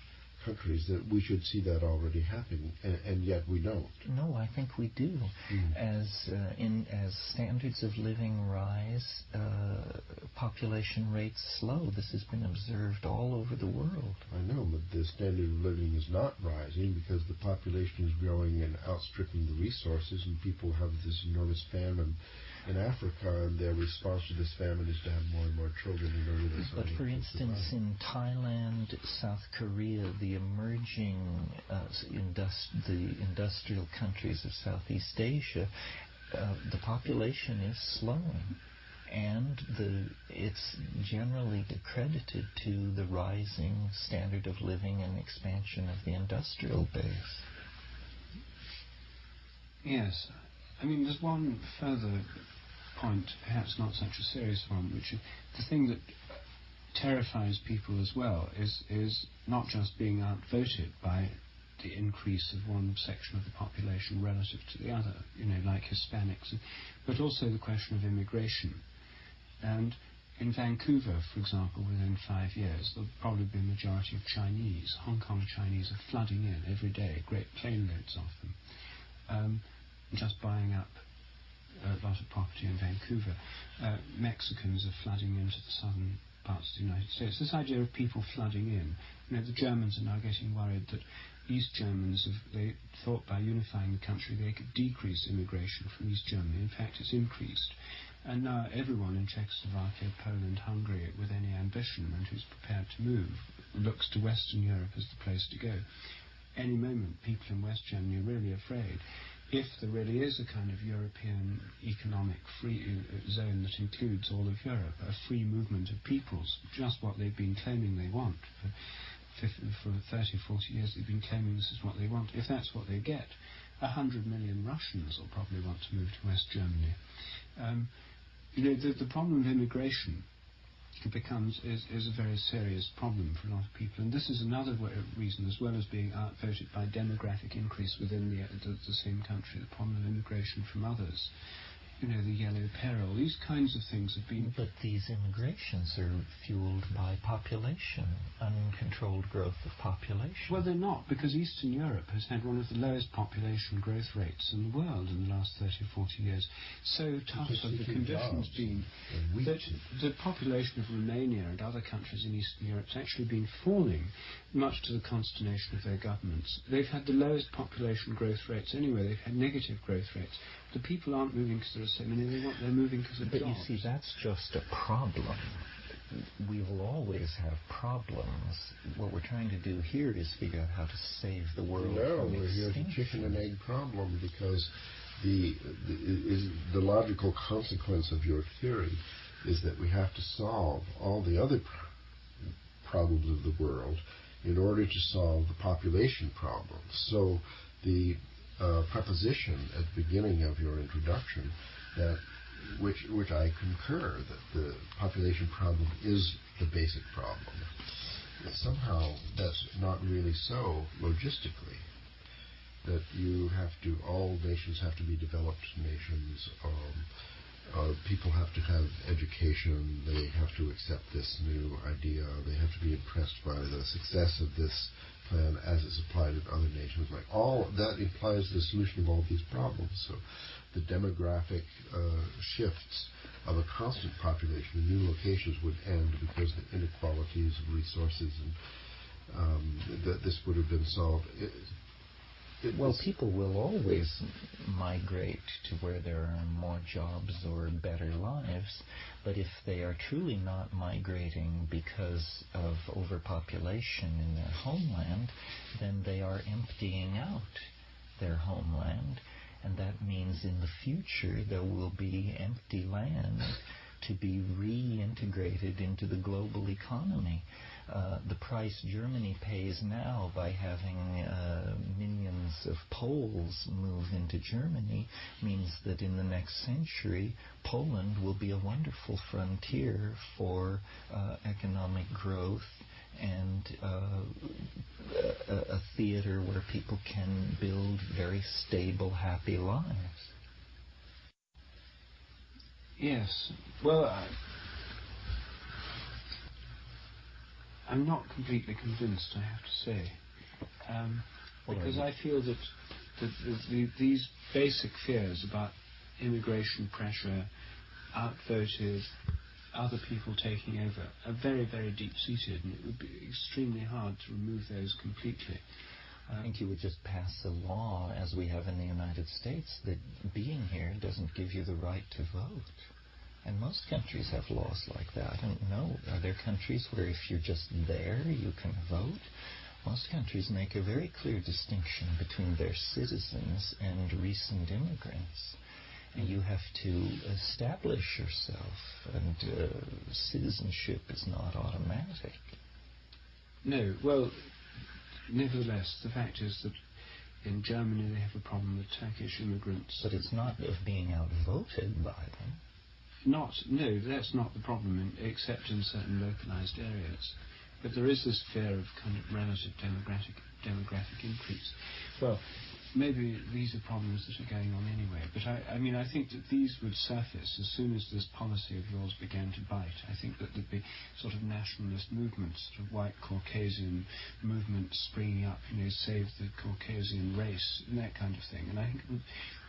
countries that we should see that already happening, and, and yet we don't. No, I think we do. Mm. As uh, in as standards of living rise, uh, population rates slow. This has been observed all over the world. I know, but the standard of living is not rising because the population is growing and outstripping the resources, and people have this enormous famine in Africa, and their response to this famine is to have more and more children in order to. But for instance, in Thailand, South Korea, the emerging uh, indust- the industrial countries of Southeast Asia, uh, the population is slowing. And the, it's generally accredited to the rising standard of living and expansion of the industrial base. Yes, I mean, there's one further point, perhaps not such a serious one, which is the thing that terrifies people as well is is not just being outvoted by the increase of one section of the population relative to the other, you know, like Hispanics, but also the question of immigration. And in Vancouver, for example, within five years, there'll probably be a majority of Chinese. Hong Kong Chinese are flooding in every day, great plane loads of them. Um, Just buying up a lot of property in Vancouver. Uh, Mexicans are flooding into the southern parts of the United States. This idea of people flooding in, you know, the Germans are now getting worried that East Germans, have, they thought by unifying the country they could decrease immigration from East Germany. In fact, it's increased. And now everyone in Czechoslovakia, Poland, Hungary, with any ambition and who's prepared to move, looks to Western Europe as the place to go. Any moment, people in West Germany are really afraid if there really is a kind of European economic free uh, zone that includes all of Europe, a free movement of peoples, just what they've been claiming they want. For, for 30, 40 years they've been claiming this is what they want. If that's what they get, 100 million Russians will probably want to move to West Germany. Um, you know, the, the problem of immigration becomes is, is a very serious problem for a lot of people. And this is another reason, as well as being outvoted by demographic increase within the same country, the problem of immigration from others you know, the yellow peril. These kinds of things have been. But these immigrations are fueled by population, uncontrolled growth of population. Well, they're not, because Eastern Europe has had one of the lowest population growth rates in the world in the last 30 or 40 years. So tough have the conditions been that the population of Romania and other countries in Eastern Europe has actually been falling, much to the consternation of their governments. They've had the lowest population growth rates anyway. They've had negative growth rates the people aren't moving because there are so many. They want, they're moving because of but jobs. you see, that's just a problem. We will always have problems. What we're trying to do here is figure out how to save the world. No, from we're here extinction. the chicken and egg problem because the, the is the logical consequence of your theory is that we have to solve all the other pr- problems of the world in order to solve the population problem. So the uh, proposition at the beginning of your introduction that which which I concur that the population problem is the basic problem. Somehow that's not really so logistically. That you have to all nations have to be developed nations. Um, uh, people have to have education. They have to accept this new idea. They have to be impressed by the success of this plan as it's applied in other nations. Like all that implies the solution of all these problems. So the demographic uh, shifts of a constant population in new locations would end because the inequalities of resources and um, that this would have been solved. Well, people will always migrate to where there are more jobs or better lives, but if they are truly not migrating because of overpopulation in their homeland, then they are emptying out their homeland, and that means in the future there will be empty land to be reintegrated into the global economy. Uh, the price Germany pays now by having uh, millions of Poles move into Germany means that in the next century, Poland will be a wonderful frontier for uh, economic growth and uh, a, a theater where people can build very stable, happy lives. Yes. Well, I'm not completely convinced, I have to say, um, because I feel that, that the, the, these basic fears about immigration pressure, outvoted, other people taking over, are very, very deep-seated, and it would be extremely hard to remove those completely. I think you would just pass a law, as we have in the United States, that being here doesn't give you the right to vote. And most countries have laws like that. I don't know. Are there countries where if you're just there, you can vote? Most countries make a very clear distinction between their citizens and recent immigrants. And you have to establish yourself, and uh, citizenship is not automatic. No, well, nevertheless, the fact is that in Germany they have a problem with Turkish immigrants. But it's not of being outvoted by them. Not, no, that's not the problem, in, except in certain localized areas. But there is this fear of kind of relative demographic, demographic increase. Well, maybe these are problems that are going on anyway. But I, I mean, I think that these would surface as soon as this policy of yours began to bite. I think that there'd be sort of nationalist movements, sort of white Caucasian movements springing up, you know, save the Caucasian race and that kind of thing. And I think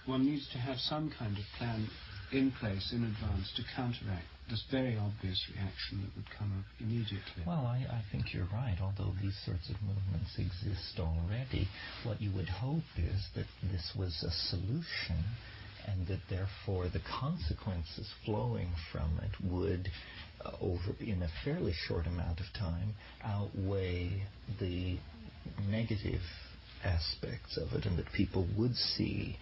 one needs to have some kind of plan in place in advance to counteract this very obvious reaction that would come up immediately. Well, I, I think you're right. Although these sorts of movements exist already, what you would hope is that this was a solution and that therefore the consequences flowing from it would, uh, over in a fairly short amount of time, outweigh the negative aspects of it, and that people would see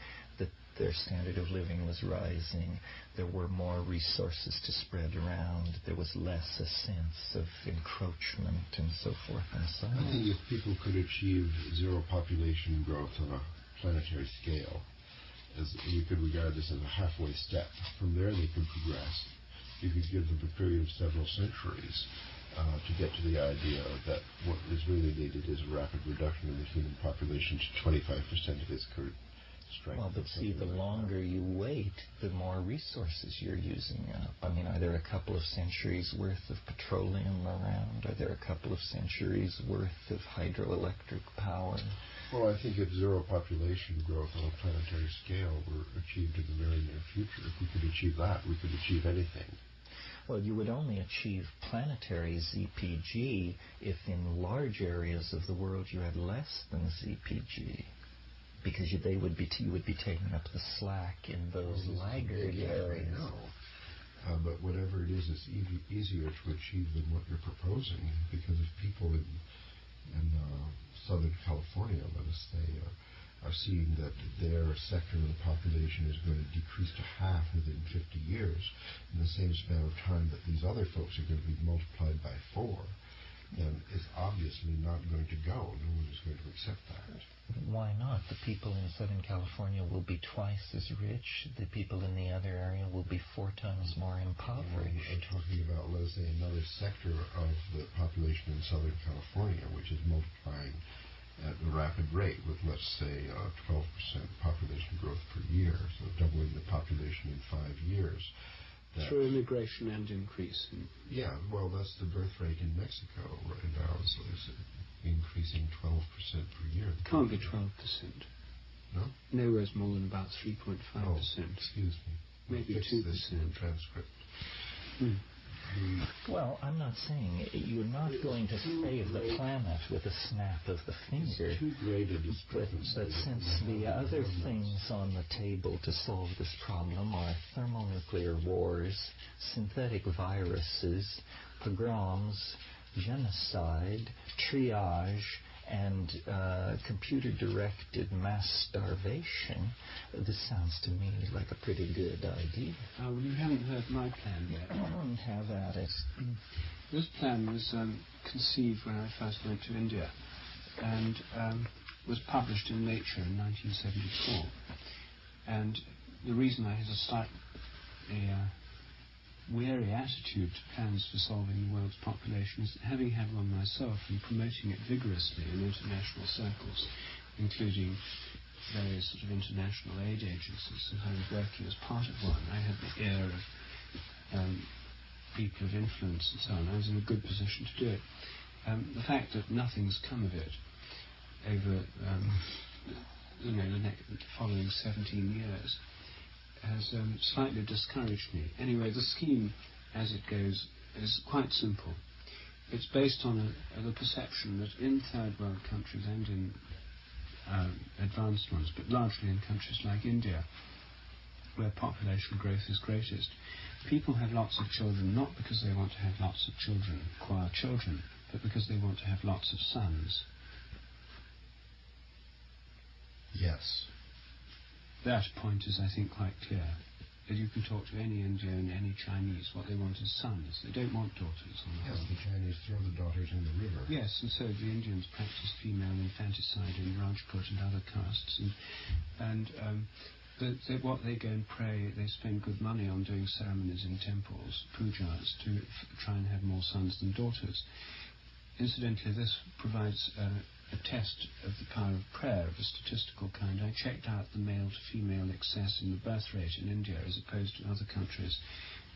their standard of living was rising. There were more resources to spread around. There was less a sense of encroachment and so forth and so on. I think if people could achieve zero population growth on a planetary scale, as we could regard this as a halfway step. From there, they could progress. You could give them a period of several centuries uh, to get to the idea that what is really needed is a rapid reduction in the human population to 25% of its current strength. Well, but see, the longer you wait, the more resources you're using up. I mean, are there a couple of centuries worth of petroleum around? Are there a couple of centuries worth of hydroelectric power? Well, I think if zero population growth on a planetary scale were achieved in the very near future, if we could achieve that, we could achieve anything. Well, you would only achieve planetary ZPG if in large areas of the world you had less than ZPG because you, they would be you would be taking up the slack in those laggard areas. I know. Uh, but whatever it is, it's e- easier to achieve than what you're proposing because if people in, in uh, Southern California, let us say, uh, are seeing that their sector of the population is going to decrease to half within 50 years in the same span of time that these other folks are going to be multiplied by four, then it's obviously not going to go. No one is going to accept that. Why not? The people in Southern California will be twice as rich. The people in the other area will be four times more impoverished. I'm talking about, let's say, another sector of the population in Southern California, which is multiplying at a rapid rate with, let's say, uh, 12% population growth per year, so doubling the population in five years. Through immigration and increase. Yeah, well, that's the birth rate in Mexico right now. So it's increasing 12% per year. Can't be 12%. No? Nowhere's more than about 3.5%. Oh, excuse me. Maybe 2%. This in the transcript. Hmm. Well, I'm not saying you're not going to save the planet with a snap of the finger. Too great a But, but since the other things on the table to solve this problem are thermonuclear wars, synthetic viruses, pogroms, genocide, triage, and uh, computer-directed mass starvation, this sounds to me like a pretty good idea. Uh, well, you haven't heard my plan yet. Have at it. This plan was um, conceived when I first went to India and um, was published in Nature in 1974. And the reason I had a slightly uh, wary attitude to plans for solving the world's population is having had one myself and promoting it vigorously in international circles, including various sort of international aid agencies, and I was working as part of one, I had the ear of um, people of influence and so on. I was in a good position to do it. Um, the fact that nothing's come of it over um, you know the, next, the following 17 years has um, slightly discouraged me. Anyway, the scheme, as it goes, is quite simple. It's based on the perception that in third world countries and in uh, advanced ones, but largely in countries like India, where population growth is greatest, people have lots of children not because they want to have lots of children, acquire children, but because they want to have lots of sons. Yes. That point is, I think, quite clear. That you can talk to any Indian, any Chinese, what they want is sons. They don't want daughters on the Yes, whole. the Chinese throw the daughters in the river. Yes, and so the Indians practice female infanticide in Rajput and other castes, and and um, the, the, what they go and pray, they spend good money on doing ceremonies in temples, pujas, to f- try and have more sons than daughters. Incidentally, this provides uh, a test of the power of prayer of a statistical kind. I checked out the male to female excess in the birth rate in India as opposed to other countries.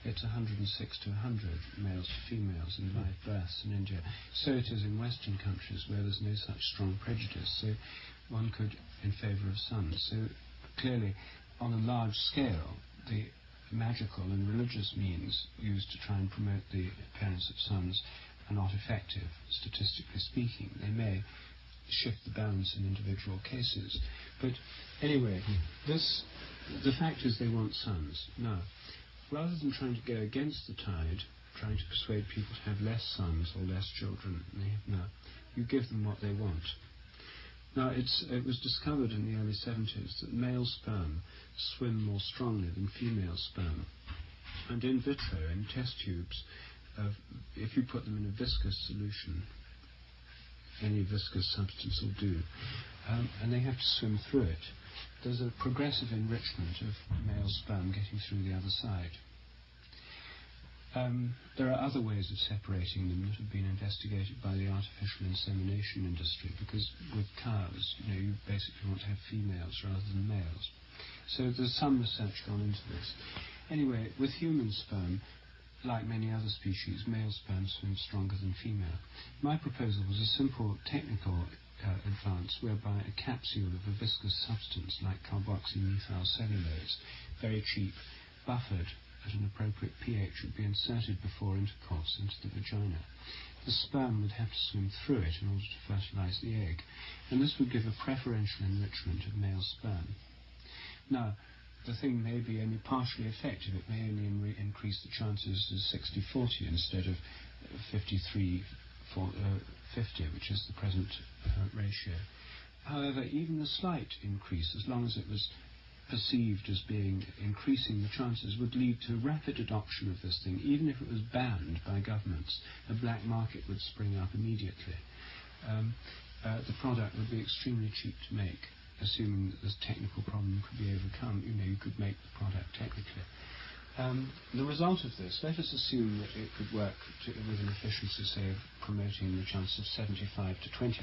It's 106 to 100 males to females in live births in India. So it is in Western countries where there's no such strong prejudice. So one could in favour of sons. So clearly, on a large scale, the magical and religious means used to try and promote the appearance of sons are not effective, statistically speaking. They may shift the balance in individual cases. But anyway, this the fact is they want sons. Now, rather than trying to go against the tide, trying to persuade people to have less sons or less children now, you give them what they want. Now, it was discovered in the early 70s that male sperm swim more strongly than female sperm. And in vitro, in test tubes, uh, if you put them in a viscous solution, any viscous substance will do, um, and they have to swim through it, there's a progressive enrichment of male sperm getting through the other side. Um, there are other ways of separating them that have been investigated by the artificial insemination industry because with cows, you know, you basically want to have females rather than males. So there's some research gone into this. Anyway, with human sperm, like many other species, male sperm swim stronger than female. My proposal was a simple technical uh, advance whereby a capsule of a viscous substance like carboxymethyl cellulose, very cheap, buffered at an appropriate pH would be inserted before intercourse into the vagina. The sperm would have to swim through it in order to fertilize the egg, and this would give a preferential enrichment of male sperm. Now, the thing may be only partially effective. It may only in- increase the chances to 60-40 instead of 53 for, uh, 50, which is the present uh, ratio. However, even a slight increase, as long as it was perceived as being increasing the chances would lead to rapid adoption of this thing. Even if it was banned by governments, a black market would spring up immediately. Um, uh, the product would be extremely cheap to make, assuming that this technical problem could be overcome. You know, you could make the product technically. Um, the result of this, let us assume that it could work to, with an efficiency, say, of promoting the chance of 75 to 25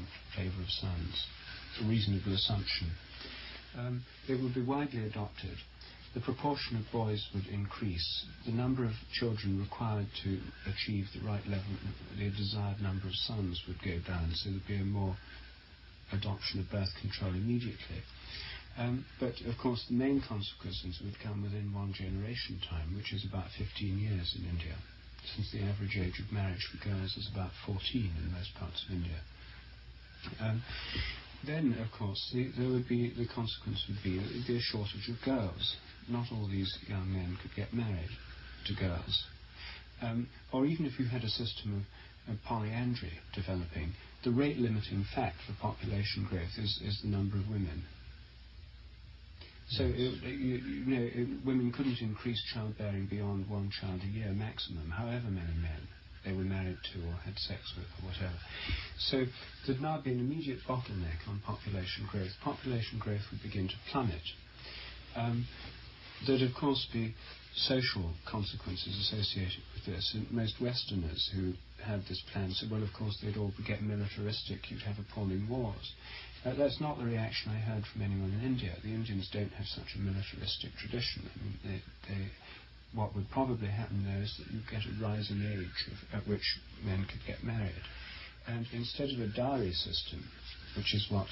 in favour of sons. A reasonable assumption um, they would be widely adopted. The proportion of boys would increase. The number of children required to achieve the right level, the desired number of sons would go down, so there'd be a more adoption of birth control immediately. Um, but of course, the main consequences would come within one generation time, which is about 15 years in India, since the average age of marriage for girls is about 14 in most parts of India. Um, then, of course, the, there would be the consequence would be would be a shortage of girls. Not all these young men could get married to girls. Um, or even if you had a system of, of, polyandry developing, the rate limiting fact for population growth is, is the number of women. So it, you, you, know, it, women couldn't increase childbearing beyond one child a year maximum, however many men they were married to or had sex with or whatever. So there'd now be an immediate bottleneck on population growth. Population growth would begin to plummet. Um, there'd of course be social consequences associated with this. And most Westerners who had this plan said, well, of course, they'd all get militaristic. You'd have appalling wars. Uh, that's not the reaction I heard from anyone in India. The Indians don't have such a militaristic tradition. I mean, they, they what would probably happen there is that you get a rising age of, at which men could get married. And instead of a dowry system, which is what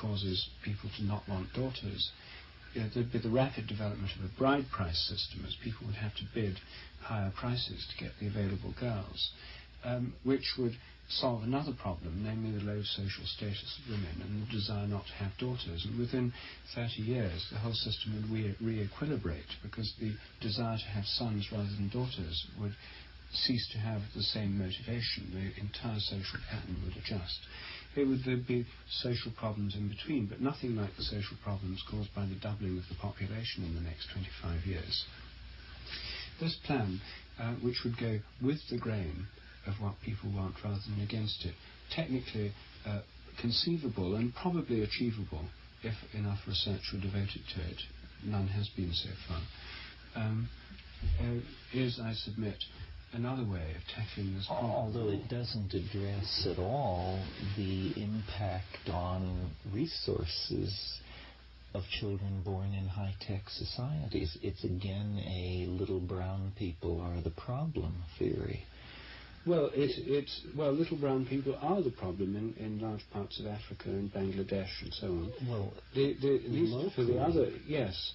causes people to not want daughters, you know, there'd be the rapid development of a bride price system as people would have to bid higher prices to get the available girls, which would solve another problem, namely the low social status of women and the desire not to have daughters. And within 30 years, the whole system would re- re-equilibrate because the desire to have sons rather than daughters would cease to have the same motivation. The entire social pattern would adjust. There would be social problems in between, but nothing like the social problems caused by the doubling of the population in the next 25 years. This plan, uh, which would go with the grain, of what people want rather than against it. Technically uh, conceivable and probably achievable if enough research were devoted to it. None has been so far. Um, uh, is, I submit, another way of tackling this problem. Although it doesn't address at all the impact on resources of children born in high-tech societies. It's again a little brown people are the problem theory. Well, it's, it's well, little brown people are the problem in, in large parts of Africa and Bangladesh and so on. Well, the, the, locally, for the other, yes.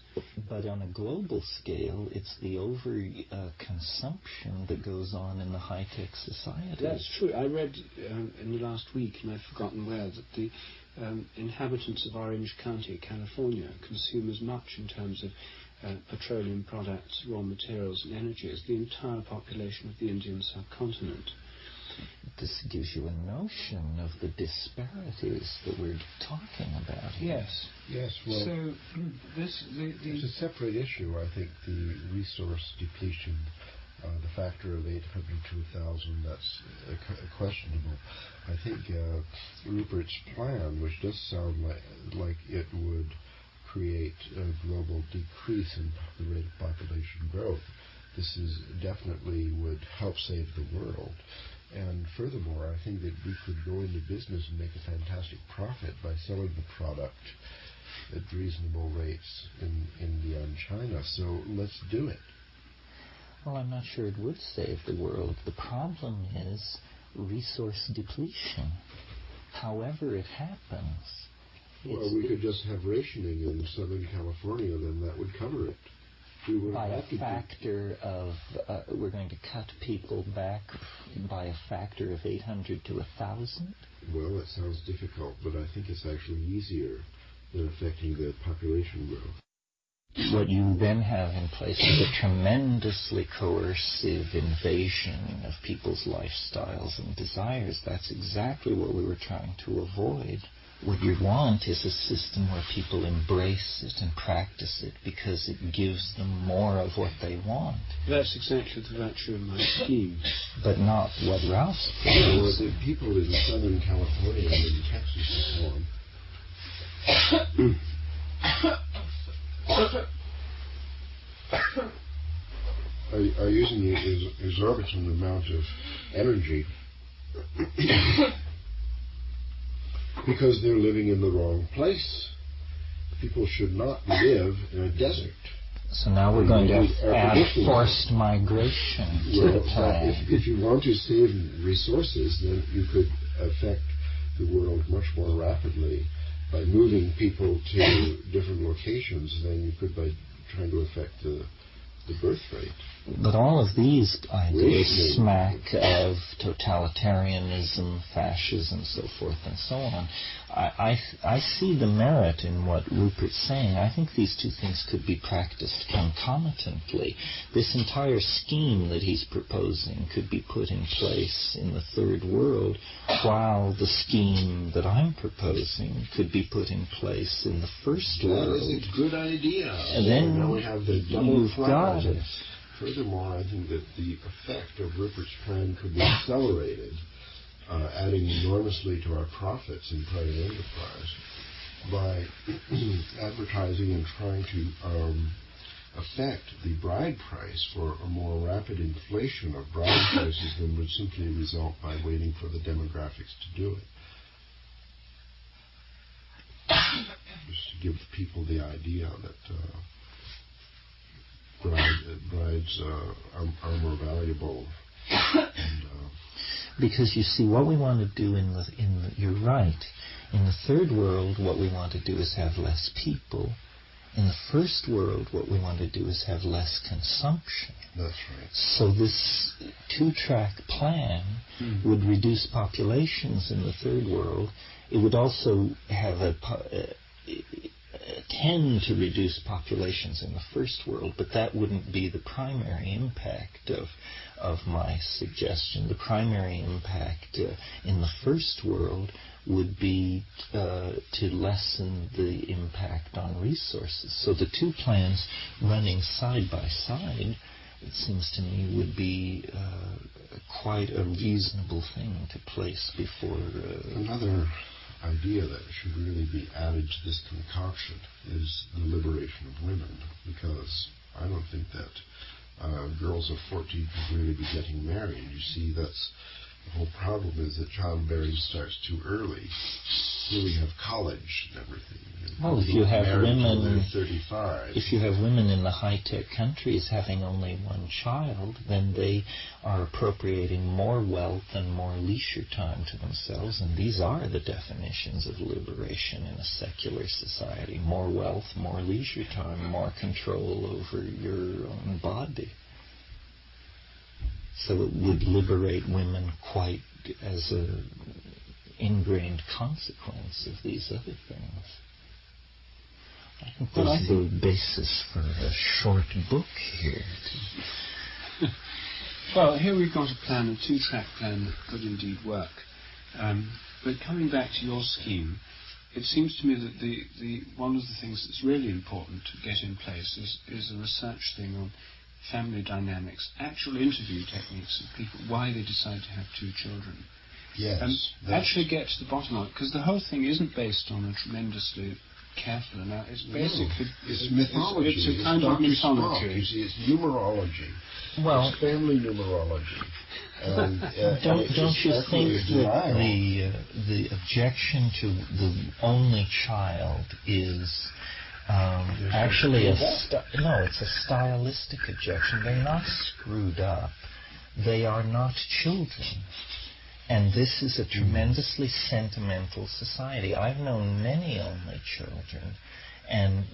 But on a global scale, it's the over uh, consumption that goes on in the high tech society. That's true. I read um, in the last week, and I've forgotten where, that the um, inhabitants of Orange County, California, consume as much in terms of petroleum products, raw materials, and energy as the entire population of the Indian subcontinent. this gives you a notion of the disparities that we're talking about here. Yes. Yes, well, so this the, the it's a separate issue. I think the resource depletion, uh, the factor of 800 to 1,000, that's uh, questionable. I think uh, Rupert's plan, which does sound like, like it would create a global decrease in the rate of population growth, this is definitely would help save the world. And furthermore, I think that we could go into business and make a fantastic profit by selling the product at reasonable rates in India and China. So let's do it. Well, I'm not sure it would save the world. The problem is resource depletion. However it happens. Well, we could just have rationing in Southern California, then that would cover it We by a factor of, uh, we're going to cut people back by a factor of 800 to 1,000? Well, that sounds difficult, but I think it's actually easier than affecting the population growth. What you then have in place is a tremendously coercive invasion of people's lifestyles and desires. That's exactly what we were trying to avoid. What you want is a system where people embrace it and practice it because it gives them more of what they want. That's exactly the virtue of my scheme. But not what Ralph's Well, the people in Southern California and in Texas and so on are, are using an exorbitant amount of energy because they're living in the wrong place. People should not live in a desert. So now we're going to add forced migration to well, the plan. If, if you want to save resources, then you could affect the world much more rapidly by moving people to different locations than you could by trying to affect the the birth rate. But all of these ideas smack of totalitarianism, fascism, so forth and so on. I, I, I, see the merit in what Rupert's saying. I think these two things could be practiced concomitantly. This entire scheme that he's proposing could be put in place in the third world, while the scheme that I'm proposing could be put in place in the first world. That is a good idea. And then we have the double you've got it. Furthermore, I think that the effect of Rupert's plan could be accelerated, uh, adding enormously to our profits in private enterprise by advertising and trying to um, affect the bride price for a more rapid inflation of bride prices than would simply result by waiting for the demographics to do it. Just to give people the idea that uh, brides uh, are, are, more valuable. And, uh, because you see, what we want to do in the in the, you're right. In the third world, what we want to do is have less people. In the first world, what we want to do is have less consumption. That's right. So this two-track plan mm. would reduce populations in the third world. It would also have a, tend to reduce populations in the first world, but that wouldn't be the primary impact of of my suggestion. The primary impact uh, in the first world would be uh, to lessen the impact on resources. So the two plans running side by side, it seems to me, would be uh, quite a reasonable thing to place before. Uh, Another idea that should really be added to this concoction is the liberation of women, because I don't think that uh, girls of 14 should really be getting married. You see, that's the whole problem is that childbearing starts too early. Here we have college and everything. And well, if you have women, 35. if you have women in the high-tech countries having only one child, then they are appropriating more wealth and more leisure time to themselves, and these are the definitions of liberation in a secular society: more wealth, more leisure time, more control over your own body. So it would liberate women quite as a ingrained consequence of these other things. I think Well, there's the basis for a short book here. Well, here we've got a plan, a two-track plan that could indeed work. Um, but coming back to your scheme, it seems to me that the, the one of the things that's really important to get in place is, is a research thing on family dynamics, actual interview techniques of people, why they decide to have two children. Yes. And actually get to the bottom of it, because the whole thing isn't based on a tremendously careful analysis. It's basically it's mythology. It's, it's a kind Dr. of mythology. Spock. See, it's numerology. Well, it's family numerology. And, uh, don't and don't you think that the uh, the objection to the only child is um, actually a no sti- no, it's a stylistic objection. They're not screwed up. They are not children. And this is a tremendously sentimental society. I've known many only children, and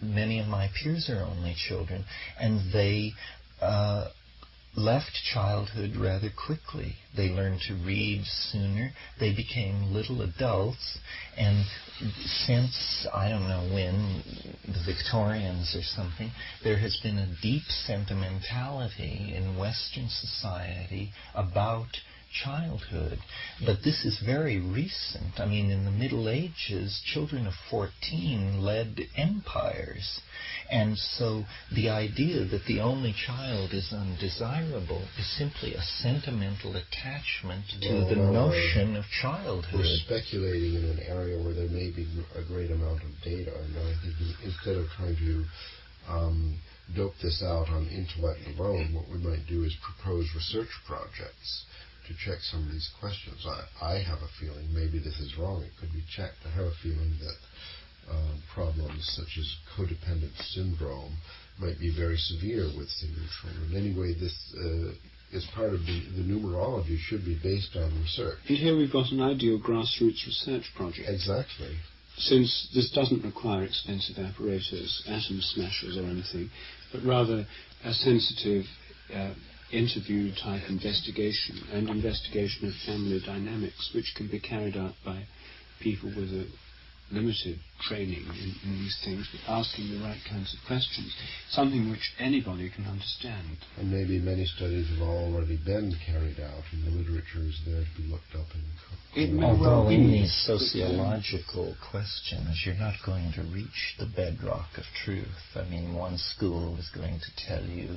many of my peers are only children, and they uh, left childhood rather quickly. They learned to read sooner. They became little adults, and since I don't know when, the Victorians or something, there has been a deep sentimentality in Western society about childhood. But this is very recent. I mean, in the Middle Ages, children of 14 led empires. And so the idea that the only child is undesirable is simply a sentimental attachment to No, the no, no. notion of childhood. We're speculating in an area where there may be a great amount of data, and I think instead of trying to um, dope this out on intellect alone, what we might do is propose research projects to check some of these questions. I, I have a feeling, maybe this is wrong, it could be checked. I have a feeling that um, problems such as codependent syndrome might be very severe with single children. Anyway, this uh, is part of the, the numerology should be based on research. And here we've got an ideal grassroots research project. Exactly. Since this doesn't require expensive apparatus, atom smashers or anything, but rather a sensitive uh, interview type investigation and investigation of family dynamics, which can be carried out by people with a limited training in, in these things, but asking the right kinds of questions, something which anybody can understand. And maybe many studies have already been carried out, and the literature is there to be looked up and. co- It may Although well in these sociological questions, you're not going to reach the bedrock of truth. I mean, one school is going to tell you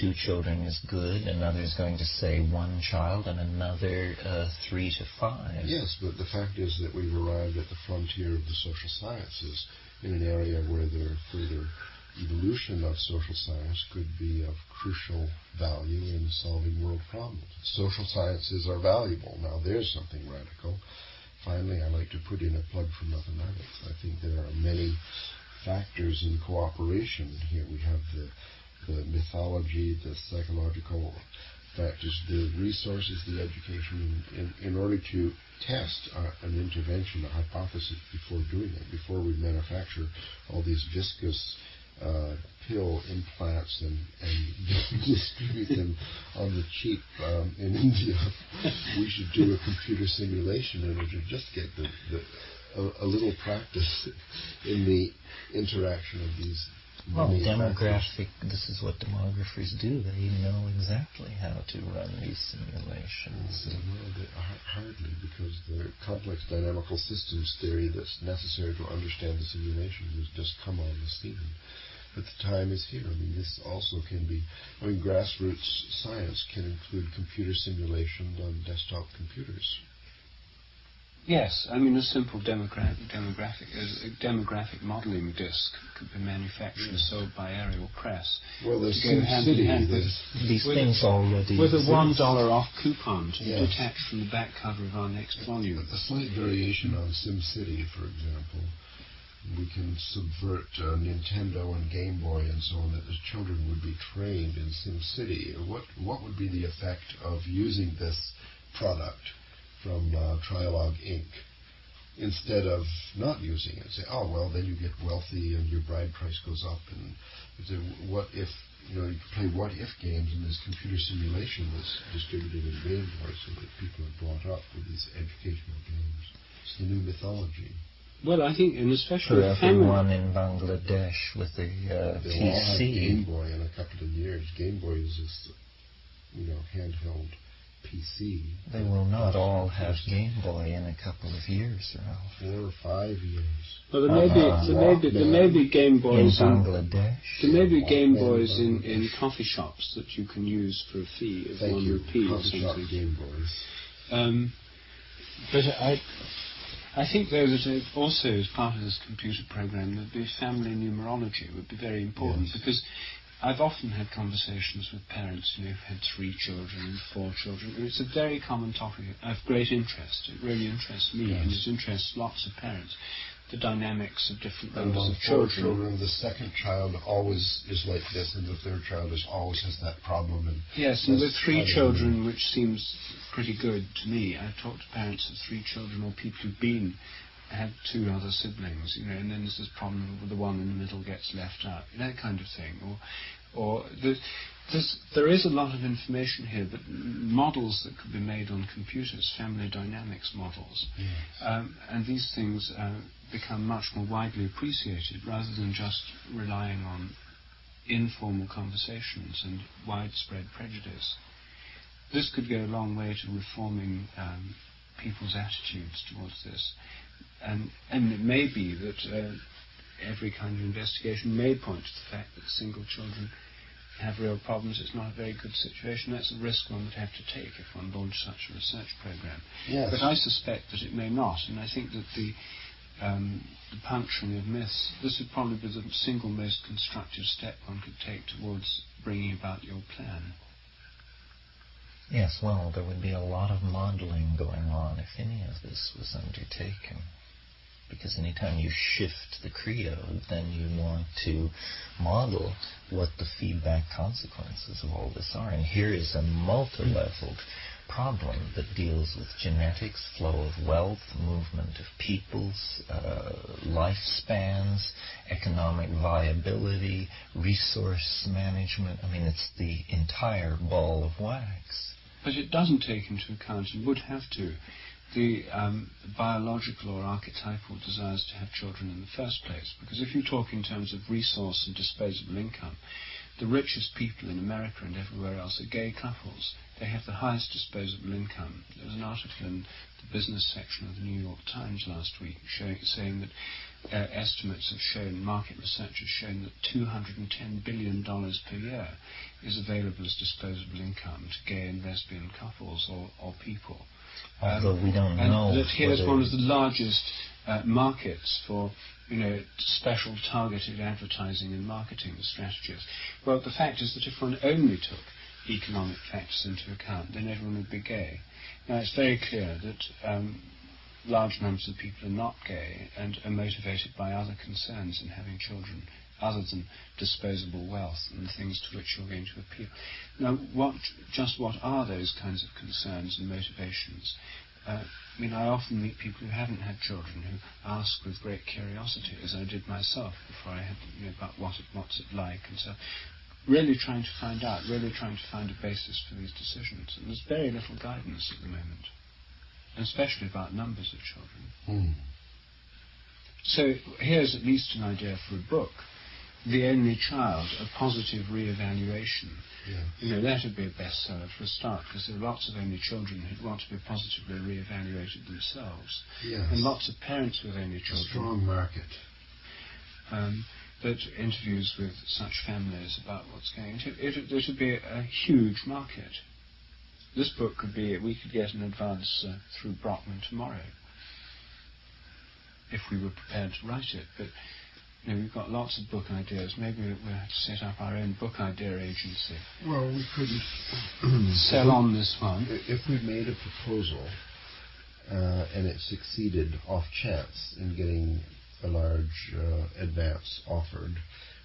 two children is good, another is going to say one child, and another uh, three to five. Yes, but the fact is that we've arrived at the frontier of the social sciences in an area where the further evolution of social science could be of crucial value in solving world problems. Social sciences are valuable. Now, there's something radical. Finally, I'd like to put in a plug for mathematics. I think there are many factors in cooperation here. We have the the mythology, the psychological factors, the resources, the education, in, in order to test uh, an intervention, a hypothesis before doing it, before we manufacture all these viscous uh, pill implants and, and distribute them on the cheap um, in India. we should do a computer simulation in order to just get the, the a, a little practice in the interaction of these Well, demographic, this is what demographers do. They know exactly how to run these simulations. Well, hardly, because the complex dynamical systems theory that's necessary to understand the simulation has just come on the scene. But the time is here. I mean, this also can be, I mean, grassroots science can include computer simulation on desktop computers. Yes, I mean a simple demographic, demographic, a demographic modelling disc could be manufactured and sold by Aerial Press. Well, there's To go hand in SimCity. hand with- there's- These With- things already With a one dollar off coupon to Yes. be detached from the back cover of our next volume. A slight variation on SimCity, for example. We can subvert uh, Nintendo and Game Boy and so on, that the children would be trained in SimCity. What what would be the effect of using this product from uh, Trialogue Inc. instead of not using it? Say, oh well, then you get wealthy and your bride price goes up. And it's a, what if you know you could play what if games and this computer simulation was distributed in Game Boy so that people are brought up with these educational games. It's the new mythology. Well, I think, and especially for with family, everyone in Bangladesh with the uh, They'll all have Game PC. Boy in a couple of years. Game Boy is just you know, handheld PC. They will not all have Game Boy in a couple of years, Ralph. Four or five years. Well, there may be Uh-huh. there may be there may be Game Boys in, Bangladesh. there may be Game Boys in, in coffee shops that you can use for a fee of Thank one you. rupee or something. Game Boys. Um, but I, I think though that also as part of this computer program, that the family numerology would be very important Yes. because I've often had conversations with parents you know, who've had three children and four children. and It's a very common topic of great interest. It really interests me and Yes. it interests lots of parents. The dynamics of different And numbers of children. children, the second child always is like this, and the third child is always has that problem. And Yes, and with three children, which seems pretty good to me. I've talked to parents of three children or people who've been had two other siblings, you know, and then there's this problem with the one in the middle gets left out, that kind of thing. Or, or the, there is a lot of information here, but models that could be made on computers, family dynamics models, um, and these things uh, become much more widely appreciated rather than just relying on informal conversations and widespread prejudice. This could go a long way to reforming um, people's attitudes towards this. And, and it may be that uh, every kind of investigation may point to the fact that single children have real problems. It's not a very good situation. That's a risk one would have to take if one launched such a research program. Yes. But I suspect that it may not, and I think that the, um, the puncturing of myths, this would probably be the single most constructive step one could take towards bringing about your plan. Yes, well, there would be a lot of modeling going on if any of this was undertaken. Because anytime you shift the credo, then you want to model what the feedback consequences of all this are. And here is a multi-leveled problem that deals with genetics, flow of wealth, movement of peoples, uh, lifespans, economic viability, resource management. I mean, it's the entire ball of wax. But it doesn't take into account, and would have to, the um, biological or archetypal desires to have children in the first place. Because if you talk in terms of resource and disposable income, the richest people in America and everywhere else are gay couples. They have the highest disposable income. There was an article in the business section of the New York Times last week showing, saying that uh, estimates have shown, market research has shown that $210 billion per year is available as disposable income to gay and lesbian couples or, or people. Although we don't and know that here's one of the largest uh, markets for you know special targeted advertising and marketing strategies. Well, the fact is that if one only took economic factors into account, then everyone would be gay. Now it's very clear that um, large numbers of people are not gay and are motivated by other concerns in having children other than disposable wealth and the things to which you're going to appeal. Now, what, just what are those kinds of concerns and motivations? Uh, I mean, I often meet people who haven't had children who ask with great curiosity, as I did myself before I had, you know, about what it, what's it like, and so really trying to find out, really trying to find a basis for these decisions. And there's very little guidance at the moment, especially about numbers of children. Hmm. So here's at least an idea for a book. The Only Child, a positive re-evaluation. Yeah. You know, that would be a bestseller for a start, because there are lots of only children who'd want to be positively re-evaluated themselves. Yes. And lots of parents with only children. a strong market. Um, that interviews with such families about what's going on. It, it, it would be a, a huge market. This book could be, we could get an advance uh, through Brockman tomorrow if we were prepared to write it. But you know, we've got lots of book ideas. Maybe we'll have to set up our own book idea agency. Well, we couldn't Sell on this one. If we made a proposal uh, and it succeeded off chance in getting a large uh, advance offered,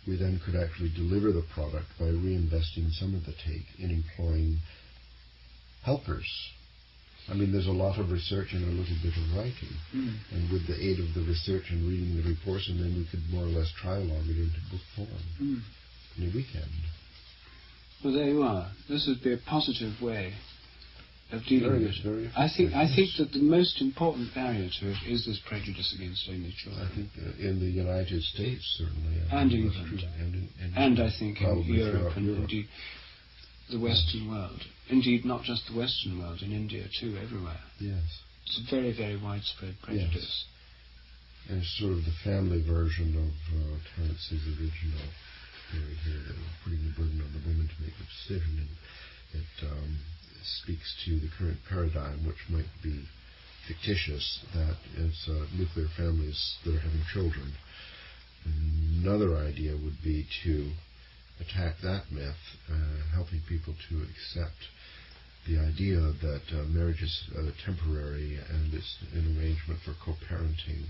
we then could actually deliver the product by reinvesting some of the take in employing helpers. I mean, there's a lot of research and a little bit of writing. Mm. And with the aid of the research and reading the reports, and then we could more or less trialogue it into book form Mm. in a weekend. Well, there you are. This would be a positive way of dealing Very- with it. very I think I think that the most important barrier to it is this prejudice against only children. I think uh, in the United States, certainly. I And England. And, in, in and I think in probably Europe and Europe. indeed the Western world. Indeed, not just the Western world, in India too, everywhere. Yes. It's a very, very widespread prejudice. Yes. And it's sort of the family version of uh, Terence's original theory here that we're putting the burden on the woman to make the decision. And it um, speaks to the current paradigm, which might be fictitious, that it's uh, nuclear families that are having children. Another idea would be to attack that myth, uh, helping people to accept the idea that uh, marriage is uh, temporary and it's an arrangement for co-parenting.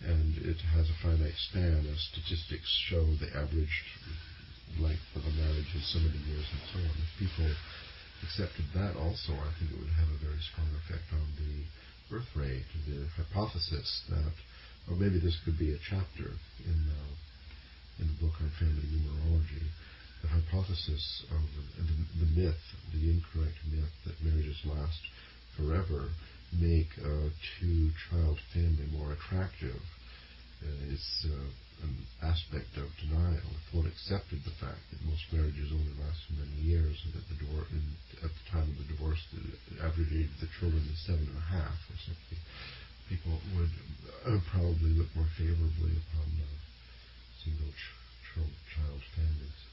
And it has a finite span. As statistics show the average length of a marriage is so many years and so on. If people accepted that also, I think it would have a very strong effect on the birth rate, the hypothesis that, or maybe this could be a chapter in the, in the book on family numerology, the hypothesis of the, the, myth, the incorrect myth that marriages last forever make a two-child family more attractive. Uh, it's uh, an aspect of denial. If one accepted the fact that most marriages only last so many years, and that the and at the time of the divorce, the average age of the children is seven and a half or something, people would uh, probably look more favorably upon single ch- child families.